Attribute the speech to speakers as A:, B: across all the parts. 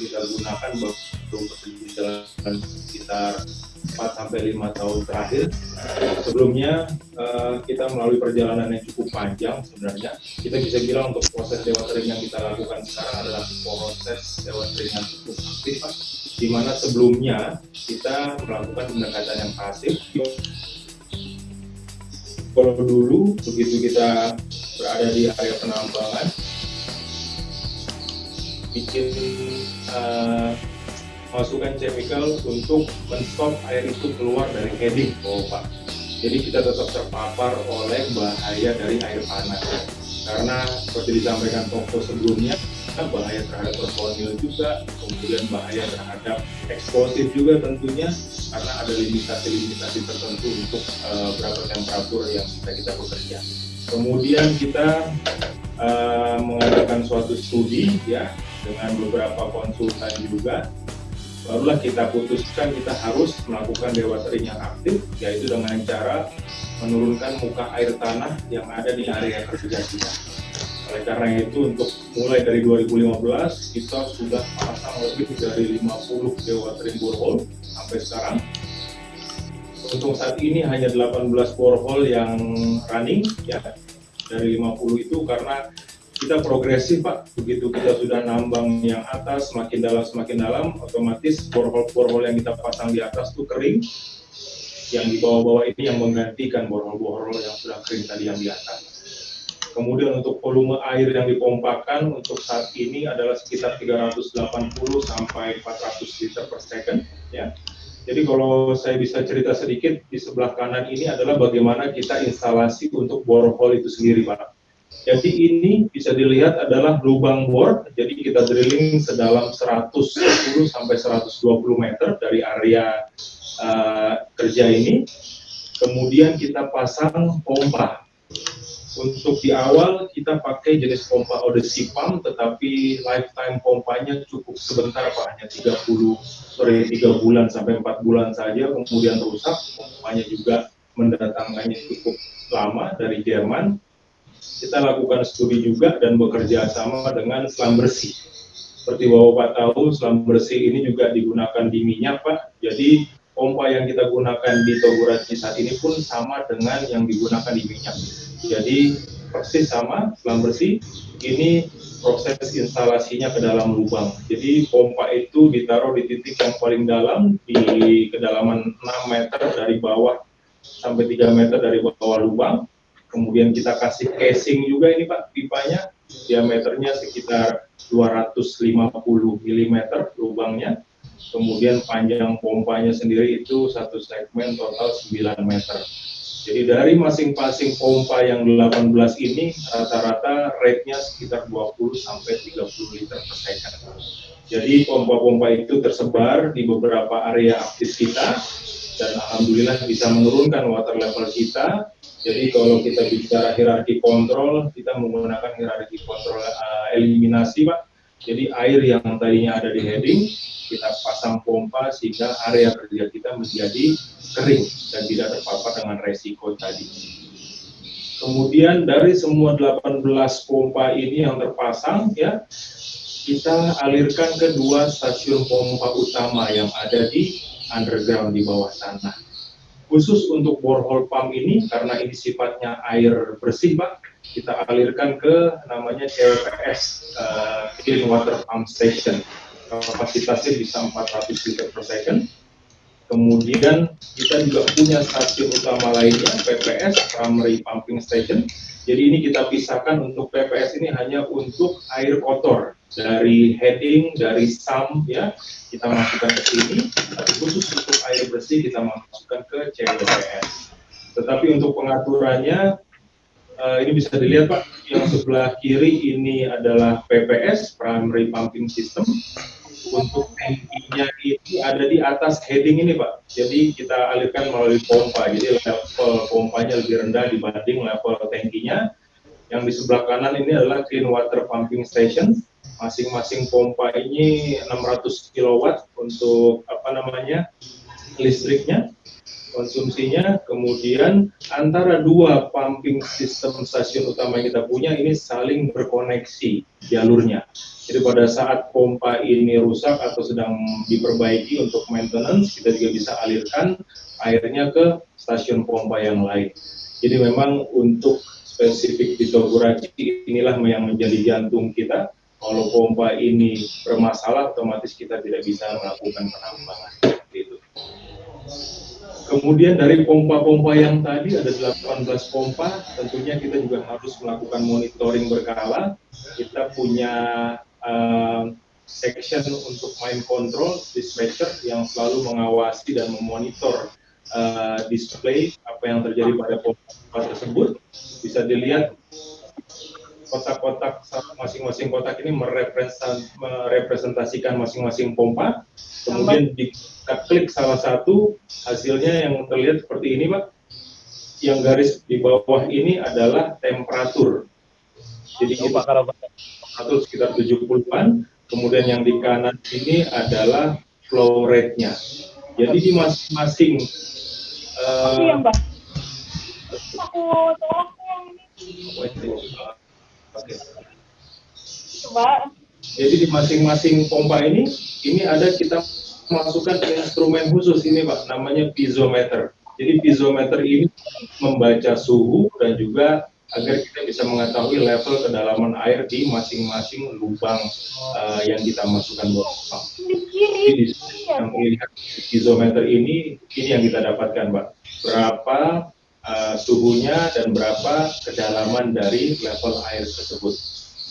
A: kita gunakan baru berjalan sekitar 4 sampai 5 tahun terakhir. Sebelumnya uh, kita melalui perjalanan yang cukup panjang sebenarnya. Kita bisa bilang untuk proses dewatering yang kita lakukan sekarang adalah proses dewatering yang cukup aktif. Di mana sebelumnya kita melakukan pendekatan yang pasif. Kalau dulu begitu kita berada di area penambangan, bikin uh, masukkan chemical untuk menstop air itu keluar dari heading pompa. Jadi kita tetap terpapar oleh bahaya dari air panas. Karena seperti disampaikan Toko sebelumnya, bahaya terhadap personil juga, kemudian bahaya terhadap eksplosif juga tentunya, karena ada limitasi-limitasi tertentu untuk uh, berapa temperatur yang bisa kita bekerja. Kemudian kita uh, mengadakan suatu studi ya dengan beberapa konsultan juga barulah kita putuskan kita harus melakukan dewatering yang aktif yaitu dengan cara menurunkan muka air tanah yang ada di area kerja kita oleh karena itu untuk mulai dari 2015 kita sudah pasang lebih dari 50 dewatering borehole sampai sekarang. Untuk saat ini hanya 18 borehole yang running ya. Dari 50 itu karena kita progresif Pak, begitu kita sudah nambang yang atas semakin dalam semakin dalam, otomatis borehole-borehole yang kita pasang di atas itu kering, yang di bawah-bawah ini yang menggantikan borehole-borehole yang sudah kering tadi yang di atas. Kemudian untuk volume air yang dipompakan untuk saat ini adalah sekitar 380 sampai 400 liter per second ya. Jadi kalau saya bisa cerita sedikit di sebelah kanan ini adalah bagaimana kita instalasi untuk borehole itu sendiri Pak jadi ini bisa dilihat adalah lubang bor, jadi kita drilling sedalam 110 sampai 120 meter dari area uh, kerja ini. Kemudian kita pasang pompa. Untuk di awal kita pakai jenis pompa Odyssey Pump, tetapi lifetime pompanya cukup sebentar Pak, hanya 30, sorry 3 bulan sampai 4 bulan saja, kemudian rusak. Pompanya juga mendatangkannya cukup lama dari Jerman kita lakukan studi juga dan bekerja sama dengan selam bersih. Seperti Bapak tahu, selam bersih ini juga digunakan di minyak, Pak. Jadi pompa yang kita gunakan di Toguraji saat ini pun sama dengan yang digunakan di minyak. Jadi persis sama selam bersih. Ini proses instalasinya ke dalam lubang. Jadi pompa itu ditaruh di titik yang paling dalam di kedalaman 6 meter dari bawah sampai 3 meter dari bawah lubang kemudian kita kasih casing juga ini Pak pipanya. Diameternya sekitar 250 mm lubangnya. Kemudian panjang pompanya sendiri itu satu segmen total 9 meter. Jadi dari masing-masing pompa yang 18 ini rata-rata rate-nya sekitar 20 sampai 30 liter per second. Jadi pompa-pompa itu tersebar di beberapa area aktif kita dan alhamdulillah bisa menurunkan water level kita jadi kalau kita bicara hierarki kontrol, kita menggunakan hierarki kontrol uh, eliminasi, Pak. Jadi air yang tadinya ada di heading, kita pasang pompa sehingga area kerja kita menjadi kering dan tidak terpapar dengan resiko tadi. Kemudian dari semua 18 pompa ini yang terpasang, ya kita alirkan ke dua stasiun pompa utama yang ada di underground di bawah tanah. Khusus untuk borehole pump ini karena ini sifatnya air bersih pak kita alirkan ke namanya CWPS uh, Clean Water Pump Station. Kapasitasnya bisa 400 liter per second kemudian kita juga punya stasiun utama lainnya PPS Primary Pumping Station jadi ini kita pisahkan untuk PPS ini hanya untuk air kotor dari heading, dari sum ya, kita masukkan ke sini, tapi khusus untuk air bersih kita masukkan ke CWPS. Tetapi untuk pengaturannya, uh, ini bisa dilihat Pak, yang sebelah kiri ini adalah PPS, Primary Pumping System. Untuk tankinya ini ada di atas heading ini Pak, jadi kita alirkan melalui pompa, jadi level pompanya lebih rendah dibanding level tankinya. Yang di sebelah kanan ini adalah Clean Water Pumping Station, masing-masing pompa ini 600 kW untuk apa namanya listriknya konsumsinya, kemudian antara dua pumping sistem stasiun utama yang kita punya ini saling berkoneksi jalurnya. Jadi pada saat pompa ini rusak atau sedang diperbaiki untuk maintenance, kita juga bisa alirkan airnya ke stasiun pompa yang lain. Jadi memang untuk spesifik di Toguraci inilah yang menjadi jantung kita. Kalau pompa ini bermasalah, otomatis kita tidak bisa melakukan penambangan. Gitu. Kemudian dari pompa-pompa yang tadi ada 18 pompa, tentunya kita juga harus melakukan monitoring berkala. Kita punya uh, section untuk main control dispatcher yang selalu mengawasi dan memonitor uh, display apa yang terjadi pada pompa tersebut. Bisa dilihat kotak-kotak masing-masing kotak ini merepresentasikan masing-masing pompa. Kemudian di kita klik salah satu hasilnya yang terlihat seperti ini Pak. Yang garis di bawah ini adalah temperatur. Jadi oh, kita temperatur sekitar 70-an kemudian yang di kanan ini adalah flow rate-nya. Jadi di masing-masing uh, aku Oke. Coba. Jadi di masing-masing pompa ini, ini ada kita masukkan instrumen khusus ini Pak, namanya piezometer. Jadi piezometer ini membaca suhu dan juga agar kita bisa mengetahui level kedalaman air di masing-masing lubang uh, yang kita masukkan bawah. Jadi yang melihat piezometer ini, ini yang kita dapatkan Pak. Berapa uh, suhunya dan berapa kedalaman dari level air tersebut.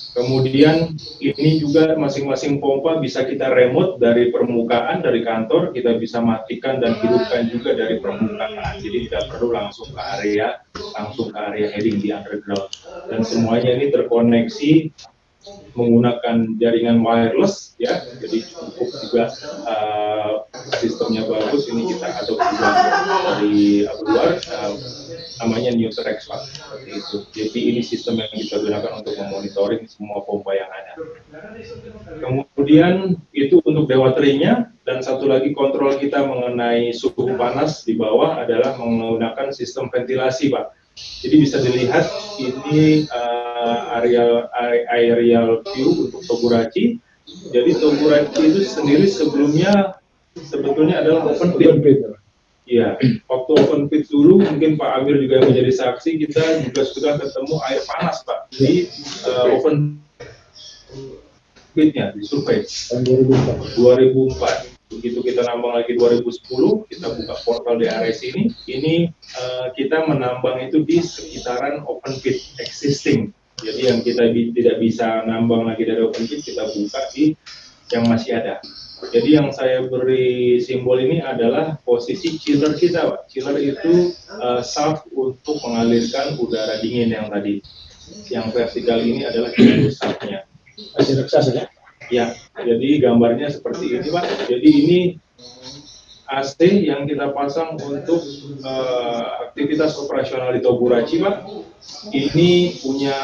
A: Kemudian ini juga masing-masing pompa bisa kita remote dari permukaan dari kantor, kita bisa matikan dan hidupkan juga dari permukaan. Jadi tidak perlu langsung ke area langsung ke area heading di underground. Dan semuanya ini terkoneksi menggunakan jaringan wireless ya. Jadi cukup juga uh, sistemnya bagus. Ini kita adopsi dari luar uh, namanya Newtrex Pak seperti itu. Jadi ini sistem yang kita gunakan untuk memonitoring semua pompa yang ada. Kemudian itu untuk dewaterinya dan satu lagi kontrol kita mengenai suhu panas di bawah adalah menggunakan sistem ventilasi Pak jadi bisa dilihat ini uh, aerial aerial view untuk Togurachi. Jadi Togurachi itu sendiri sebelumnya sebetulnya adalah open pit. Iya, waktu open pit dulu mungkin Pak Amir juga yang menjadi saksi kita juga sudah ketemu air panas Pak di uh, open pitnya di survei 2004. 2004 begitu kita nambang lagi 2010 kita buka portal di area sini ini uh, kita menambang itu di sekitaran open pit existing. Jadi yang kita bi tidak bisa nambang lagi dari open pit kita buka di yang masih ada. Jadi yang saya beri simbol ini adalah posisi chiller kita Pak. chiller itu uh, shaft untuk mengalirkan udara dingin yang tadi. Yang vertikal ini adalah shaftnya masih raksasa ya Ya, jadi gambarnya seperti ini Pak. Jadi ini AC yang kita pasang untuk uh, aktivitas operasional di Togurachi Pak. Ini punya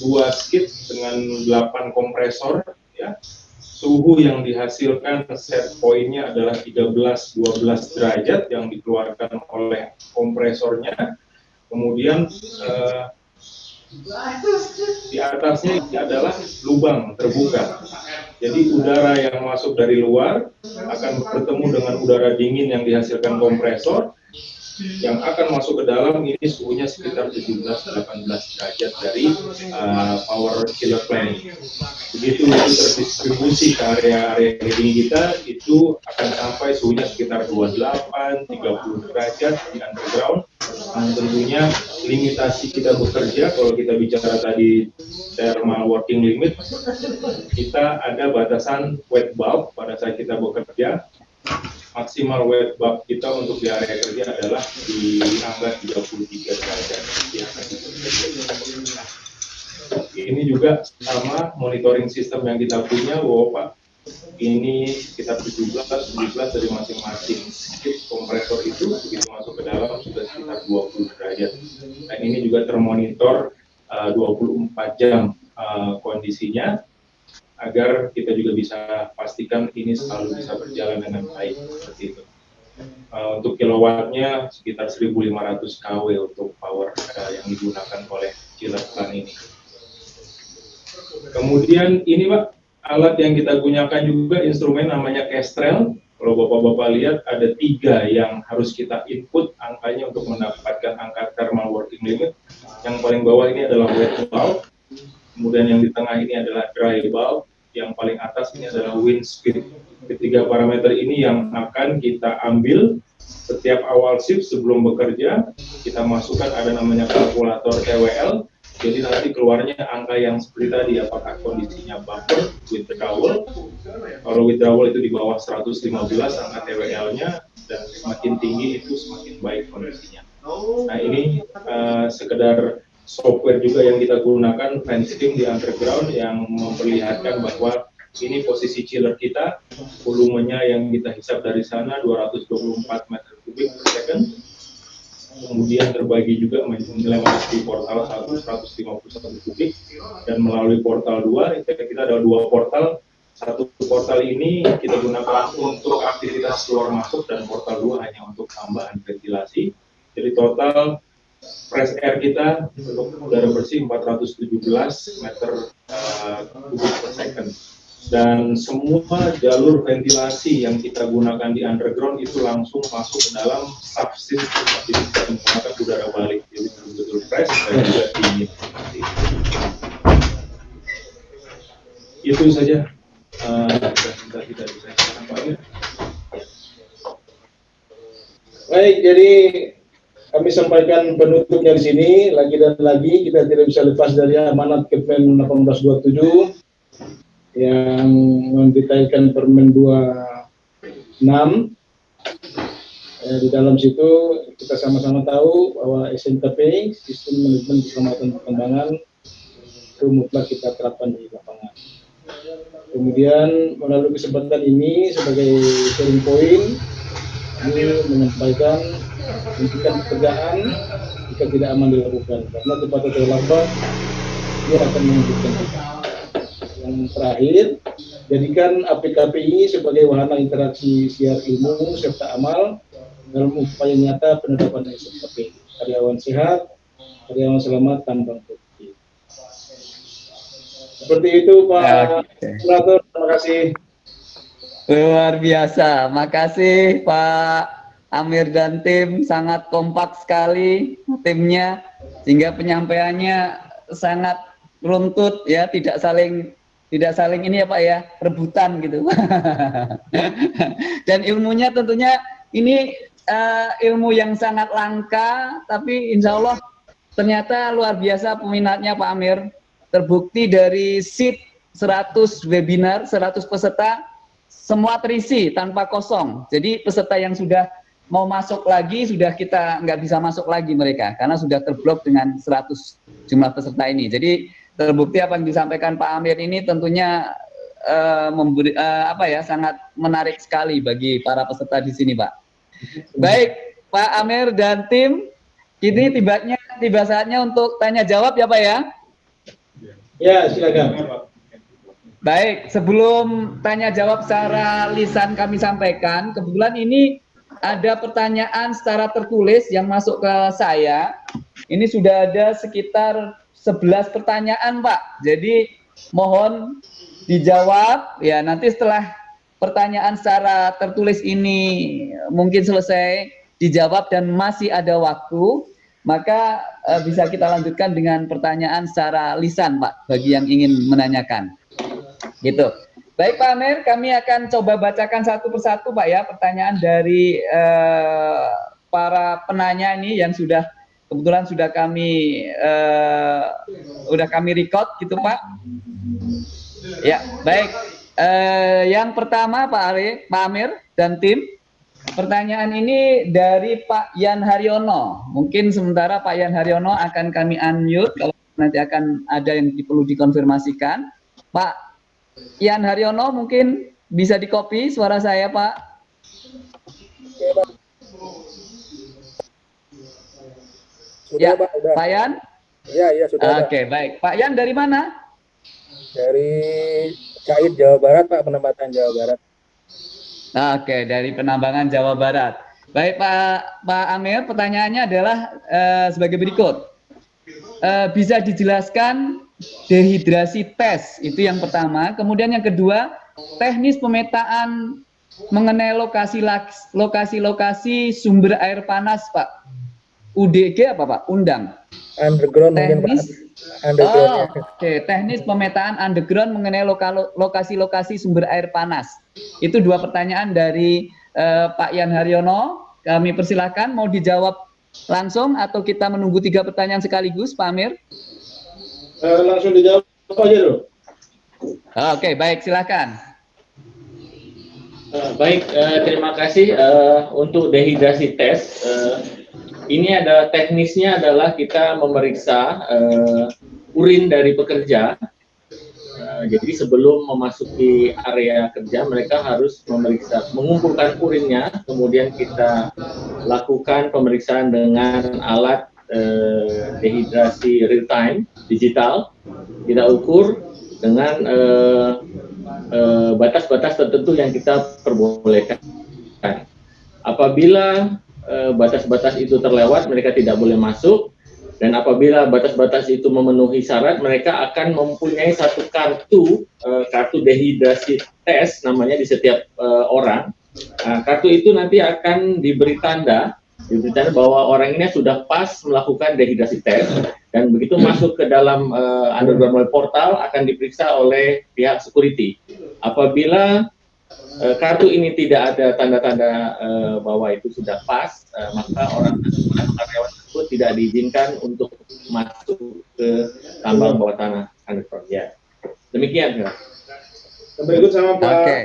A: dua skid dengan 8 kompresor ya. Suhu yang dihasilkan set poinnya adalah 13-12 derajat yang dikeluarkan oleh kompresornya. Kemudian uh, di atasnya adalah lubang terbuka. Jadi udara yang masuk dari luar akan bertemu dengan udara dingin yang dihasilkan kompresor yang akan masuk ke dalam ini suhunya sekitar 17-18 derajat dari uh, power chiller plant. Begitu itu terdistribusi ke area-area heating kita, itu akan sampai suhunya sekitar 28-30 derajat di underground. Dan tentunya limitasi kita bekerja, kalau kita bicara tadi thermal working limit, kita ada batasan wet bulb pada saat kita bekerja. Maksimal wet bulb kita untuk di area kerja adalah di angka 33 derajat. Ya, ini juga sama monitoring sistem yang kita punya Pak ini sekitar 17 17 dari masing-masing kompresor itu begitu masuk ke dalam sudah sekitar 20 derajat. Dan ini juga termonitor uh, 24 jam uh, kondisinya agar kita juga bisa pastikan ini selalu bisa berjalan dengan baik seperti itu. Uh, untuk kilowattnya sekitar 1500 kW untuk power uh, yang digunakan oleh chiller plant ini. Kemudian ini Pak, alat yang kita gunakan juga instrumen namanya Kestrel. Kalau Bapak-Bapak lihat ada tiga yang harus kita input angkanya untuk mendapatkan angka thermal working limit. Yang paling bawah ini adalah wet bulb, kemudian yang di tengah ini adalah dry bulb, yang paling atas ini adalah wind speed. Ketiga parameter ini yang akan kita ambil setiap awal shift sebelum bekerja, kita masukkan ada namanya kalkulator TWL, jadi nanti keluarnya angka yang seperti tadi, apakah kondisinya buffer, withdrawal, kalau withdrawal itu di bawah 115 angka TWL-nya, dan semakin tinggi itu semakin baik kondisinya. Nah ini uh, sekedar software juga yang kita gunakan fencing di underground yang memperlihatkan bahwa ini posisi chiller kita, volumenya yang kita hisap dari sana 224 meter kubik per second, kemudian terbagi juga melewati portal 1 151 kubik dan melalui portal 2 kita ada dua portal. Satu portal ini kita gunakan untuk aktivitas keluar masuk dan portal 2 hanya untuk tambahan ventilasi. Jadi total press air kita untuk udara bersih 417 meter uh, kubik per second dan semua jalur ventilasi yang kita gunakan di underground itu langsung masuk ke dalam subsystem jadi kita menggunakan udara balik. Jadi betul-betul fresh dan juga dingin. Itu saja. Uh, kita tidak bisa
B: Baik, jadi kami sampaikan penutupnya di sini. Lagi dan lagi kita tidak bisa lepas dari amanat Kepmen 1827 yang mendetailkan Permen 26 eh, di dalam situ kita sama-sama tahu bahwa SNKP sistem manajemen keselamatan perkembangan itu mutlak kita terapkan di lapangan. Kemudian melalui kesempatan ini sebagai sharing point ini menyampaikan hentikan pekerjaan jika tidak aman dilakukan karena cepat atau lambat dia akan menunjukkan kita. Yang terakhir, jadikan APKP ini sebagai wahana interaksi siar ilmu serta amal dalam upaya nyata penerapan SKP. Karyawan sehat, karyawan selamat tanpa korupsi. Seperti itu Pak Senator, terima kasih.
C: Luar biasa, makasih Pak Amir dan tim sangat kompak sekali timnya sehingga penyampaiannya sangat runtut ya tidak saling tidak saling ini ya Pak ya rebutan gitu. Dan ilmunya tentunya ini uh, ilmu yang sangat langka tapi insya Allah ternyata luar biasa peminatnya Pak Amir. Terbukti dari seat 100 webinar 100 peserta semua terisi tanpa kosong. Jadi peserta yang sudah mau masuk lagi sudah kita nggak bisa masuk lagi mereka karena sudah terblok dengan 100 jumlah peserta ini. Jadi terbukti apa yang disampaikan Pak Amir ini tentunya uh, memberi uh, apa ya sangat menarik sekali bagi para peserta di sini, Pak. Baik, Pak Amir dan tim, ini tibanya tiba saatnya untuk tanya jawab ya, Pak ya.
B: Ya, silakan.
C: Baik, sebelum tanya jawab secara lisan kami sampaikan, kebetulan ini ada pertanyaan secara tertulis yang masuk ke saya. Ini sudah ada sekitar 11 pertanyaan, Pak. Jadi mohon dijawab ya nanti setelah pertanyaan secara tertulis ini mungkin selesai dijawab dan masih ada waktu, maka uh, bisa kita lanjutkan dengan pertanyaan secara lisan, Pak, bagi yang ingin menanyakan. Gitu. Baik Pak Amir, kami akan coba bacakan satu persatu Pak ya pertanyaan dari uh, para penanya ini yang sudah kebetulan sudah kami uh, kami record gitu Pak. Ya baik. Uh, yang pertama Pak Ari, Pak Amir dan tim. Pertanyaan ini dari Pak Yan Haryono. Mungkin sementara Pak Yan Haryono akan kami unmute kalau nanti akan ada yang perlu dikonfirmasikan. Pak Ian Haryono mungkin bisa di copy suara saya Pak. Sudah, ya, Pak, sudah. Pak Yan?
B: Ya, ya sudah.
C: Oke, okay, baik. Pak Yan dari mana?
B: Dari Cair Jawa Barat, Pak, penempatan Jawa Barat.
C: Oke, dari penambangan Jawa Barat. Baik Pak Pak Amir, pertanyaannya adalah uh, sebagai berikut. Uh, bisa dijelaskan dehidrasi tes itu yang pertama. Kemudian yang kedua, teknis pemetaan mengenai lokasi lokasi lokasi sumber air panas, Pak. UDG apa Pak? Undang.
B: Underground
C: teknis. Oh, Oke, okay. teknis pemetaan underground mengenai lokasi-lokasi sumber air panas. Itu dua pertanyaan dari uh, Pak Yan Haryono. Kami persilahkan mau dijawab langsung atau kita menunggu tiga pertanyaan sekaligus, Pak Amir?
B: Uh, langsung dijawab aja dulu.
C: Oke, okay, baik, silakan.
D: Uh, baik, uh, terima kasih uh, untuk dehidrasi tes. Uh, ini ada teknisnya adalah kita memeriksa uh, urin dari pekerja. Uh, jadi sebelum memasuki area kerja, mereka harus memeriksa, mengumpulkan urinnya, kemudian kita lakukan pemeriksaan dengan alat uh, dehidrasi real time digital. Kita ukur dengan uh, Eh, batas-batas uh, tertentu yang kita perbolehkan. Apabila eh, batas-batas uh, itu terlewat, mereka tidak boleh masuk. Dan apabila batas-batas itu memenuhi syarat, mereka akan mempunyai satu kartu, uh, kartu dehidrasi tes namanya di setiap uh, orang. Nah, kartu itu nanti akan diberi tanda diberitakan bahwa orang ini sudah pas melakukan dehidrasi tes dan begitu masuk ke dalam underground portal akan diperiksa oleh pihak security. Apabila uh, kartu ini tidak ada tanda-tanda uh, bahwa itu sudah pas, uh, maka orang karyawan tersebut tidak diizinkan untuk masuk ke tambang bawah tanah underground. Ya, demikian. Ya.
B: Berikut sama Pak okay.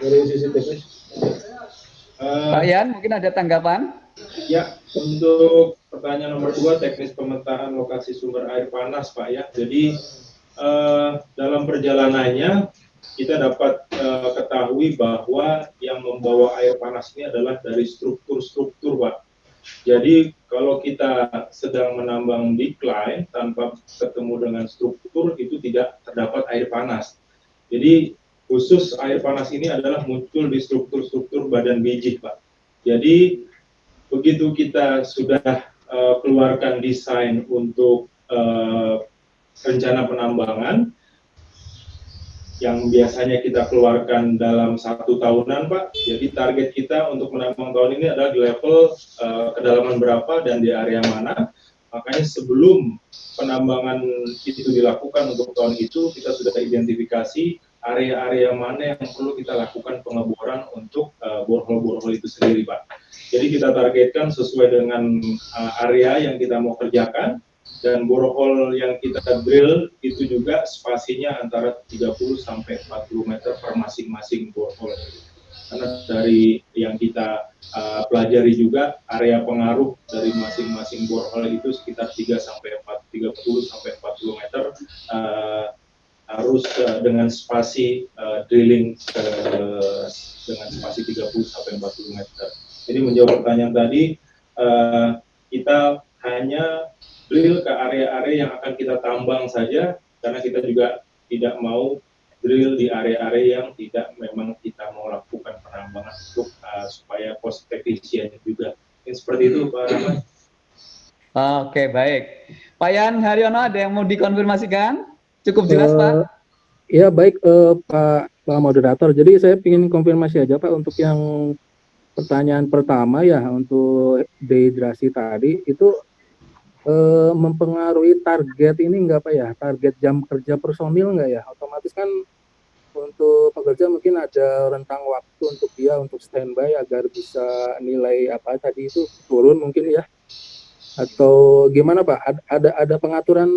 B: dari sisi teknis.
C: Uh, Pak Yan, mungkin ada tanggapan?
A: Ya, untuk pertanyaan nomor dua, teknis pemetaan lokasi sumber air panas, Pak ya. Jadi uh, dalam perjalanannya kita dapat uh, ketahui bahwa yang membawa air panas ini adalah dari struktur-struktur, Pak. Jadi kalau kita sedang menambang decline tanpa ketemu dengan struktur itu tidak terdapat air panas. Jadi khusus air panas ini adalah muncul di struktur-struktur badan biji, Pak. Jadi begitu kita sudah uh, keluarkan desain untuk uh, rencana penambangan yang biasanya kita keluarkan dalam satu tahunan, Pak. Jadi target kita untuk menambang tahun ini adalah di level uh, kedalaman berapa dan di area mana. Makanya sebelum penambangan itu dilakukan untuk tahun itu, kita sudah identifikasi area-area mana yang perlu kita lakukan pengeboran untuk uh, borehole-borehole itu sendiri, Pak. Jadi kita targetkan sesuai dengan uh, area yang kita mau kerjakan dan borehole yang kita drill itu juga spasinya antara 30 sampai 40 meter per masing-masing borehole. Karena dari yang kita uh, pelajari juga area pengaruh dari masing-masing borehole itu sekitar 3 sampai 4 30 sampai 40 meter uh, harus uh, dengan spasi uh, drilling uh, dengan spasi 30 sampai 40 meter. Jadi menjawab pertanyaan tadi, uh, kita hanya drill ke area-area yang akan kita tambang saja, karena kita juga tidak mau drill di area-area yang tidak memang kita mau lakukan penambangan untuk uh, supaya cost efisien juga. Ini seperti itu Pak Rahmat.
C: Oke, baik. Pak Yan Haryono ada yang mau dikonfirmasikan? Cukup jelas, uh, Pak?
B: Ya, baik uh, Pak Pak moderator. Jadi saya ingin konfirmasi aja Pak untuk yang pertanyaan pertama ya untuk dehidrasi tadi itu uh, mempengaruhi target ini enggak Pak ya? Target jam kerja personil enggak ya? Otomatis kan untuk pekerja mungkin ada rentang waktu untuk dia untuk standby agar bisa nilai apa tadi itu turun mungkin ya atau gimana Pak? Ada ada pengaturan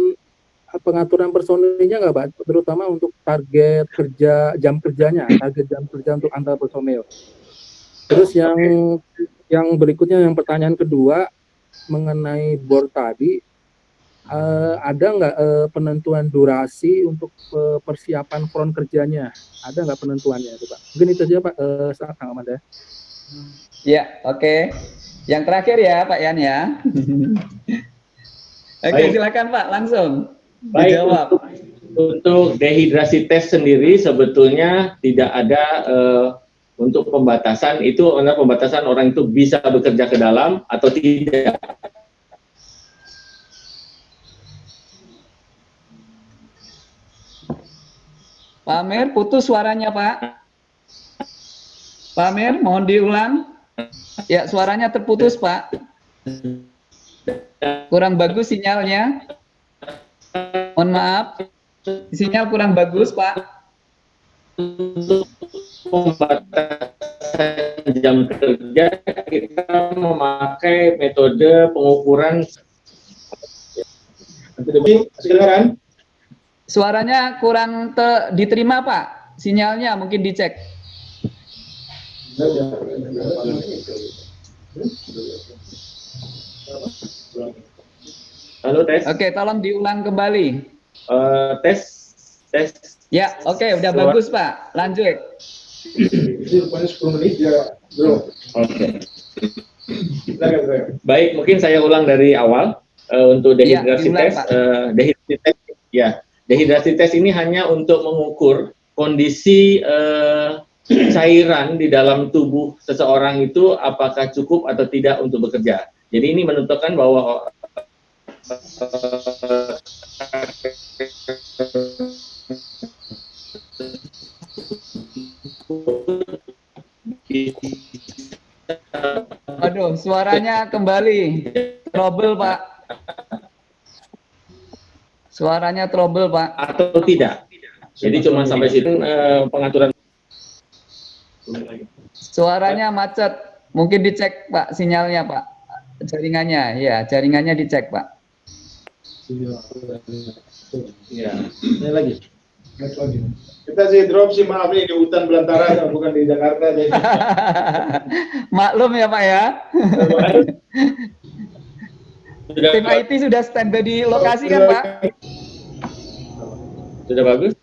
B: pengaturan personilnya nggak Pak, terutama untuk target kerja jam kerjanya, target jam kerja untuk antar personil. Terus yang yang berikutnya yang pertanyaan kedua mengenai bor tadi, uh, ada nggak uh, penentuan durasi untuk uh, persiapan front kerjanya? Ada nggak penentuannya itu Pak? Mungkin itu saja Pak, uh, Kang Amanda.
C: Ya, oke. Okay. Yang terakhir ya Pak Yan ya. Oke, okay, silakan Pak, langsung.
D: Baik, Untuk, untuk dehidrasi tes sendiri sebetulnya tidak ada uh, untuk pembatasan itu adalah pembatasan orang itu bisa bekerja ke dalam atau tidak.
C: Pak Amir, putus suaranya Pak. Pak Amir, mohon diulang. Ya, suaranya terputus Pak. Kurang bagus sinyalnya. Mohon maaf. Sinyal kurang bagus Pak.
D: Untuk pembatasan jam kerja kita memakai metode pengukuran
B: kedengaran.
C: Suaranya kurang te- diterima Pak. Sinyalnya mungkin dicek.
D: Halo tes,
C: Oke, tolong diulang kembali.
D: Eh, tes, tes.
C: Ya, oke, udah
D: Suara-
C: bagus Pak. Lanjut.
B: Ini rupanya 10 menit ya, bro.
D: Oke. Baik, mungkin saya ulang dari awal Eh, untuk
C: Iya,
D: dehidrasi
C: diulang,
D: tes. Eh, dehidrasi tes, ya, dehidrasi tes ini hanya untuk mengukur kondisi eh, cairan di dalam tubuh seseorang itu apakah cukup atau tidak untuk bekerja. Jadi ini menentukan bahwa
C: Aduh, suaranya kembali. Trouble, Pak. Suaranya trouble, Pak.
D: atau tidak. Jadi cuma sampai situ eh, pengaturan.
C: Suaranya macet. Mungkin dicek, Pak, sinyalnya, Pak. Jaringannya, ya, jaringannya dicek, Pak.
D: Ya.
B: Ini lagi. Lagi. Kita sih drop sih maaf nih di hutan belantara bukan di Jakarta jadi.
C: Maklum ya, Pak ya.
D: Sudah,
C: Tim IT sudah standby di lokasi kan, Pak?
D: sudah bagus?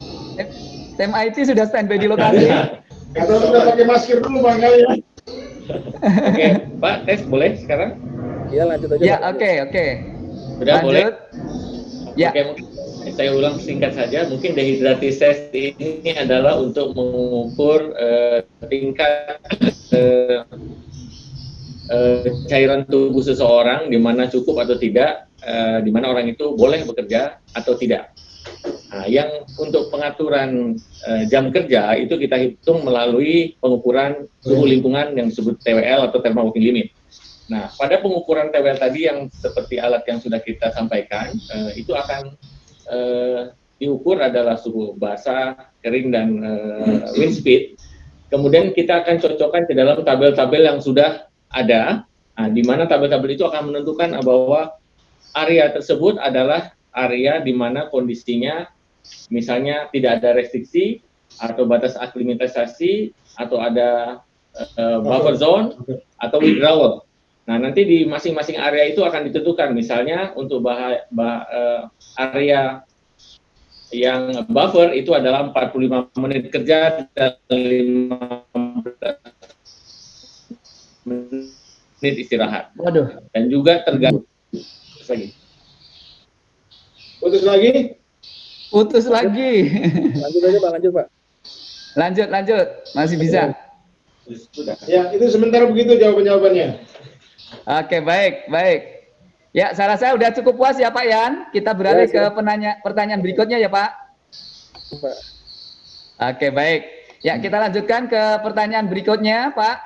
C: Tim IT sudah standby di lokasi.
B: Atau sudah pakai masker dulu bang kali ya.
D: Oke, Pak, tes boleh sekarang?
E: Iya lanjut aja.
C: Ya, oke, oke.
D: Sudah boleh?
C: Ya.
D: Oke, mungkin saya ulang singkat saja. Mungkin dehidrasi test ini adalah untuk mengukur eh, tingkat eh, eh, cairan tubuh seseorang di mana cukup atau tidak, eh, di mana orang itu boleh bekerja atau tidak. Nah, yang untuk pengaturan eh, jam kerja itu kita hitung melalui pengukuran suhu lingkungan yang disebut TWL atau thermal working limit. Nah, pada pengukuran TWL tadi yang seperti alat yang sudah kita sampaikan, eh, itu akan eh, diukur adalah suhu basah, kering, dan eh, wind speed. Kemudian kita akan cocokkan ke dalam tabel-tabel yang sudah ada, nah, di mana tabel-tabel itu akan menentukan bahwa area tersebut adalah area di mana kondisinya misalnya tidak ada restriksi atau batas aklimatisasi atau ada eh, buffer zone atau withdrawal. Nah, nanti di masing-masing area itu akan ditentukan, misalnya untuk bah, bah- eh, area yang buffer itu adalah 45 menit kerja dan 15 menit istirahat.
C: Waduh.
D: Dan juga tergantung Terus lagi.
B: Putus lagi.
C: Putus lagi.
E: Lanjut aja Pak, lanjut Pak.
C: lanjut, lanjut. Masih bisa.
D: Sudah.
B: Ya itu sementara begitu jawaban jawabannya.
C: Oke, baik, baik. Ya, saya rasa udah cukup puas ya Pak Yan. Kita beralih
E: Ya,
C: ke penanya, pertanyaan berikutnya ya Pak.
E: Pak.
C: Oke, baik. Ya, kita lanjutkan ke pertanyaan berikutnya Pak.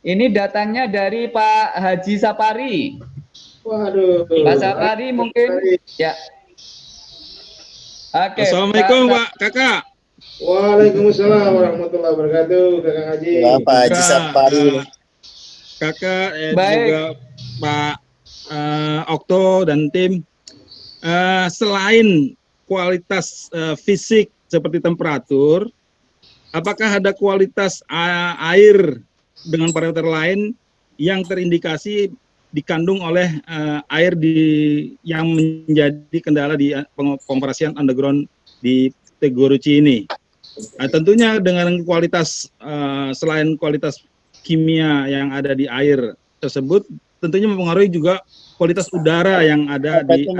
C: Ini datangnya dari Pak Haji Sapari.
B: Waduh.
C: Pak Sapari mungkin ya. Oke.
F: Assalamualaikum
C: Pak-
F: Pak Kakak.
B: Waalaikumsalam warahmatullahi wabarakatuh, Kakang Haji.
G: Bapak Haji
F: Kakak,
G: Sapari.
F: Kakak eh,
C: Baik.
F: juga Pak eh, Okto dan tim. Eh, selain kualitas eh, fisik seperti temperatur, apakah ada kualitas a- air dengan parameter lain yang terindikasi dikandung oleh eh, air di yang menjadi kendala di pengompresian underground di Teguruci ini? Nah, tentunya dengan kualitas eh, selain kualitas kimia yang ada di air tersebut, tentunya mempengaruhi juga kualitas udara yang ada
G: Apa
F: di
G: itu.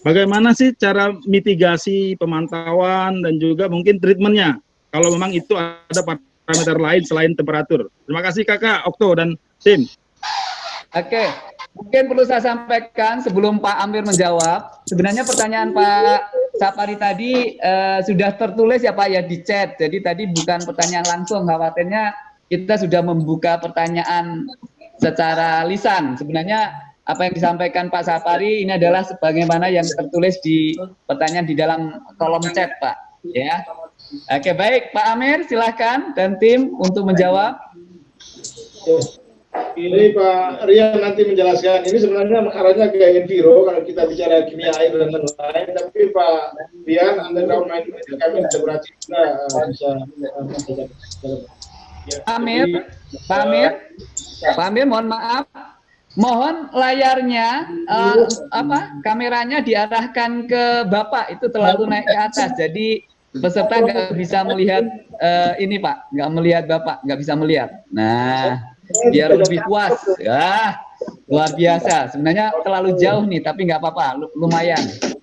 F: Bagaimana sih cara mitigasi pemantauan dan juga mungkin treatmentnya? Kalau memang itu ada parameter lain selain temperatur. Terima kasih Kakak Okto dan tim.
C: Oke, mungkin perlu saya sampaikan sebelum Pak Amir menjawab. Sebenarnya pertanyaan Pak Sapari tadi uh, sudah tertulis ya Pak ya di chat. Jadi tadi bukan pertanyaan langsung, khawatirnya kita sudah membuka pertanyaan secara lisan. Sebenarnya apa yang disampaikan Pak Sapari ini adalah sebagaimana yang tertulis di pertanyaan di dalam kolom chat, Pak. Ya. Oke, baik, Pak Amir, silahkan dan tim untuk menjawab.
B: Ini Pak Rian nanti menjelaskan. Ini sebenarnya arahnya ke Enviro kalau kita bicara kimia air dan lain-lain. Tapi Pak Rian, underground main kami berarti juga uh, bisa uh,
C: Amir, Pak Amir, Pak Amir, mohon maaf, mohon layarnya uh, apa kameranya diarahkan ke bapak. Itu terlalu naik ke atas. Jadi peserta nggak bisa melihat uh, ini pak. Nggak melihat bapak. Nggak bisa melihat. Nah biar lebih puas. Ya luar biasa. Sebenarnya terlalu jauh nih tapi nggak apa-apa. Lumayan.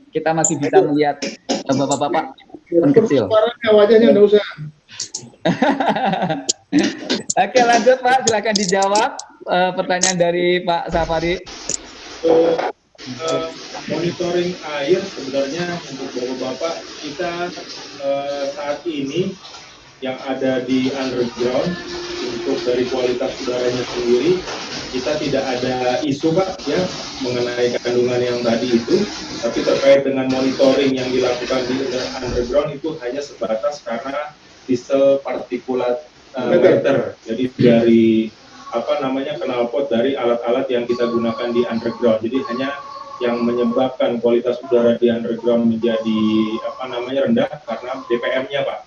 C: Kita masih bisa melihat bapak-bapak pun kecil.
B: wajahnya nggak usah
C: Oke lanjut Pak, silakan dijawab uh, pertanyaan dari Pak Safari.
A: Uh, uh, monitoring air sebenarnya untuk bapak-bapak kita uh, saat ini yang ada di underground untuk dari kualitas udaranya sendiri kita tidak ada isu pak ya mengenai kandungan yang tadi itu tapi terkait dengan monitoring yang dilakukan di underground itu hanya sebatas karena diesel partikulat uh, meter jadi dari apa namanya knalpot dari alat-alat yang kita gunakan di underground. Jadi hanya yang menyebabkan kualitas udara di underground menjadi apa namanya rendah karena DPM-nya, Pak.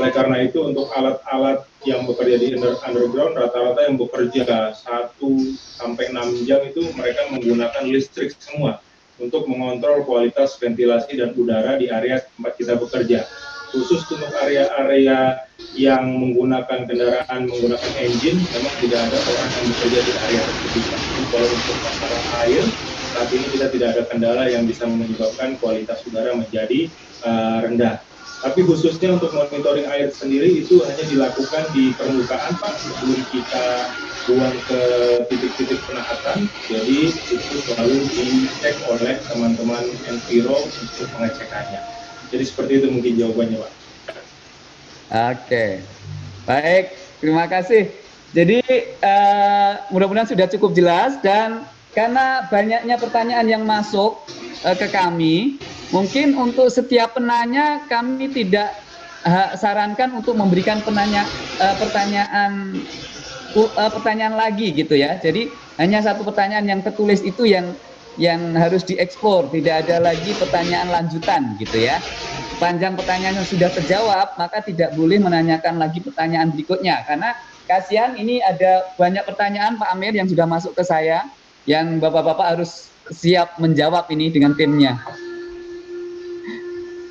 A: Oleh karena itu untuk alat-alat yang bekerja di underground rata-rata yang bekerja 1 sampai 6 jam itu mereka menggunakan listrik semua untuk mengontrol kualitas ventilasi dan udara di area tempat kita bekerja khusus untuk area-area yang menggunakan kendaraan menggunakan engine memang tidak ada orang yang bekerja di area tersebut. Kalau untuk masalah air saat ini kita tidak ada kendala yang bisa menyebabkan kualitas udara menjadi uh, rendah. Tapi khususnya untuk monitoring air sendiri itu hanya dilakukan di permukaan Pak sebelum kita buang ke titik-titik penahatan. Jadi itu selalu dicek oleh teman-teman Enviro untuk pengecekannya. Jadi seperti itu mungkin jawabannya Pak.
C: Oke, baik, terima kasih. Jadi uh, mudah-mudahan sudah cukup jelas dan karena banyaknya pertanyaan yang masuk uh, ke kami, mungkin untuk setiap penanya kami tidak uh, sarankan untuk memberikan penanya uh, pertanyaan uh, pertanyaan lagi gitu ya. Jadi hanya satu pertanyaan yang tertulis itu yang yang harus diekspor, tidak ada lagi pertanyaan lanjutan gitu ya. Panjang pertanyaan yang sudah terjawab, maka tidak boleh menanyakan lagi pertanyaan berikutnya karena kasihan ini ada banyak pertanyaan Pak Amir yang sudah masuk ke saya yang Bapak-bapak harus siap menjawab ini dengan timnya.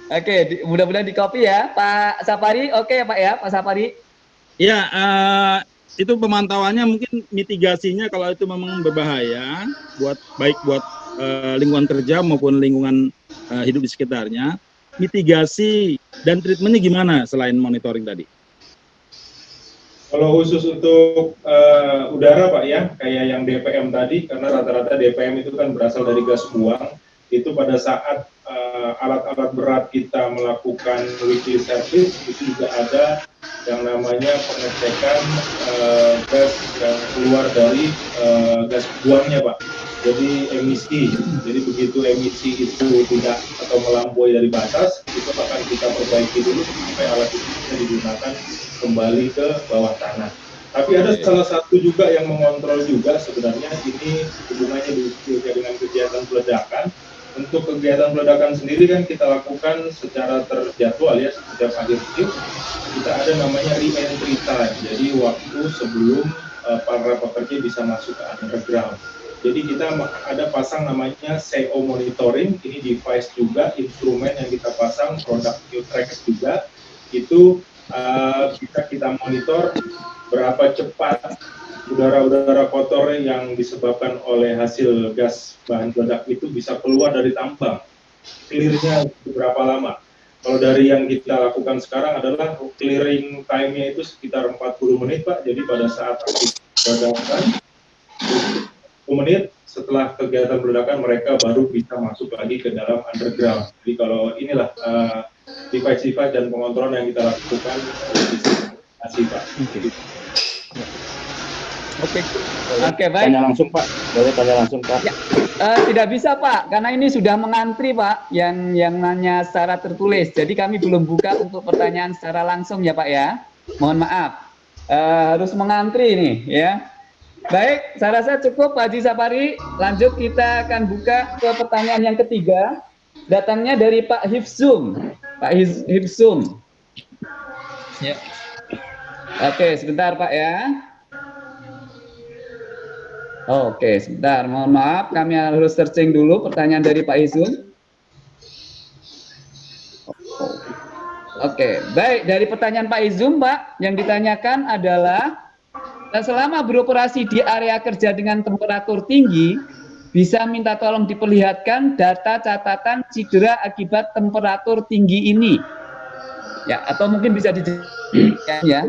C: Oke, mudah-mudahan di copy ya, Pak Safari. Oke ya Pak ya, Pak Safari.
F: Ya, uh, itu pemantauannya mungkin mitigasinya kalau itu memang berbahaya buat baik buat uh, lingkungan kerja maupun lingkungan uh, hidup di sekitarnya, mitigasi dan treatmentnya gimana selain monitoring tadi?
A: Kalau khusus untuk uh, udara Pak ya, kayak yang DPM tadi, karena rata-rata DPM itu kan berasal dari gas buang, itu pada saat alat-alat uh, berat kita melakukan weekly service, itu juga ada yang namanya pengecekan uh, gas yang keluar dari uh, gas buangnya Pak. Jadi emisi. Jadi begitu emisi itu tidak atau melampaui dari batas itu akan kita perbaiki dulu sampai alat itu bisa digunakan kembali ke bawah tanah. Tapi ada salah satu juga yang mengontrol juga sebenarnya ini hubungannya dengan kegiatan peledakan untuk kegiatan peledakan sendiri kan kita lakukan secara terjadwal ya setiap akhir shift kita ada namanya re-entry time jadi waktu sebelum uh, para pekerja bisa masuk ke underground. Jadi kita ada pasang namanya CO monitoring, ini device juga, instrumen yang kita pasang, produk Qtrax juga, itu uh, bisa kita monitor berapa cepat udara-udara kotor yang disebabkan oleh hasil gas bahan peledak itu bisa keluar dari tambang. Clearnya berapa lama. Kalau dari yang kita lakukan sekarang adalah clearing time-nya itu sekitar 40 menit Pak. Jadi pada saat ledakan 10 menit setelah kegiatan ledakan mereka baru bisa masuk lagi ke dalam underground. Jadi kalau inilah uh, device-device dan pengontrolan yang kita lakukan masih Pak.
C: Oke. Oke, Oke baik.
G: Tanya langsung Pak, boleh tanya langsung Pak.
C: Ya, uh, tidak bisa Pak, karena ini sudah mengantri Pak, yang yang nanya secara tertulis. Jadi kami belum buka untuk pertanyaan secara langsung ya Pak ya. Mohon maaf, uh, harus mengantri ini ya. Baik, saya rasa cukup Pak Haji Sapari. Lanjut kita akan buka ke pertanyaan yang ketiga. Datangnya dari Pak Hifsum. Pak Hifsum.
H: Ya.
C: Oke, sebentar Pak ya. Oke, sebentar. Mohon maaf, kami harus searching dulu pertanyaan dari Pak Izun. Oke, baik. Dari pertanyaan Pak Izum, Pak, yang ditanyakan adalah selama beroperasi di area kerja dengan temperatur tinggi, bisa minta tolong diperlihatkan data catatan cedera akibat temperatur tinggi ini. Ya, atau mungkin bisa dijelaskan ya.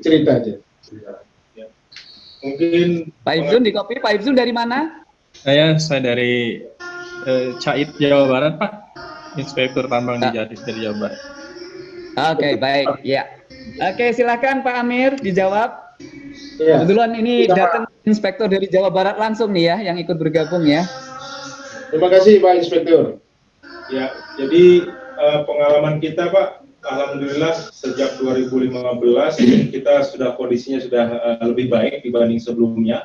B: Cerita aja.
A: Mungkin
C: Pak Ibzun di kopi. Pak Ibzun dari mana?
H: Saya saya dari eh, Cait Jawa Barat Pak, Inspektur Tambang di Jadis dari Jawa Barat.
C: Oke baik ya. Oke silakan Pak Amir dijawab.
B: Ya.
C: Kebetulan ini
B: Kita-
C: datang inspektor dari Jawa Barat langsung nih ya yang ikut bergabung ya.
B: Terima kasih Pak Inspektur.
A: Ya, jadi eh, pengalaman kita Pak, Alhamdulillah sejak 2015 kita sudah kondisinya sudah eh, lebih baik dibanding sebelumnya.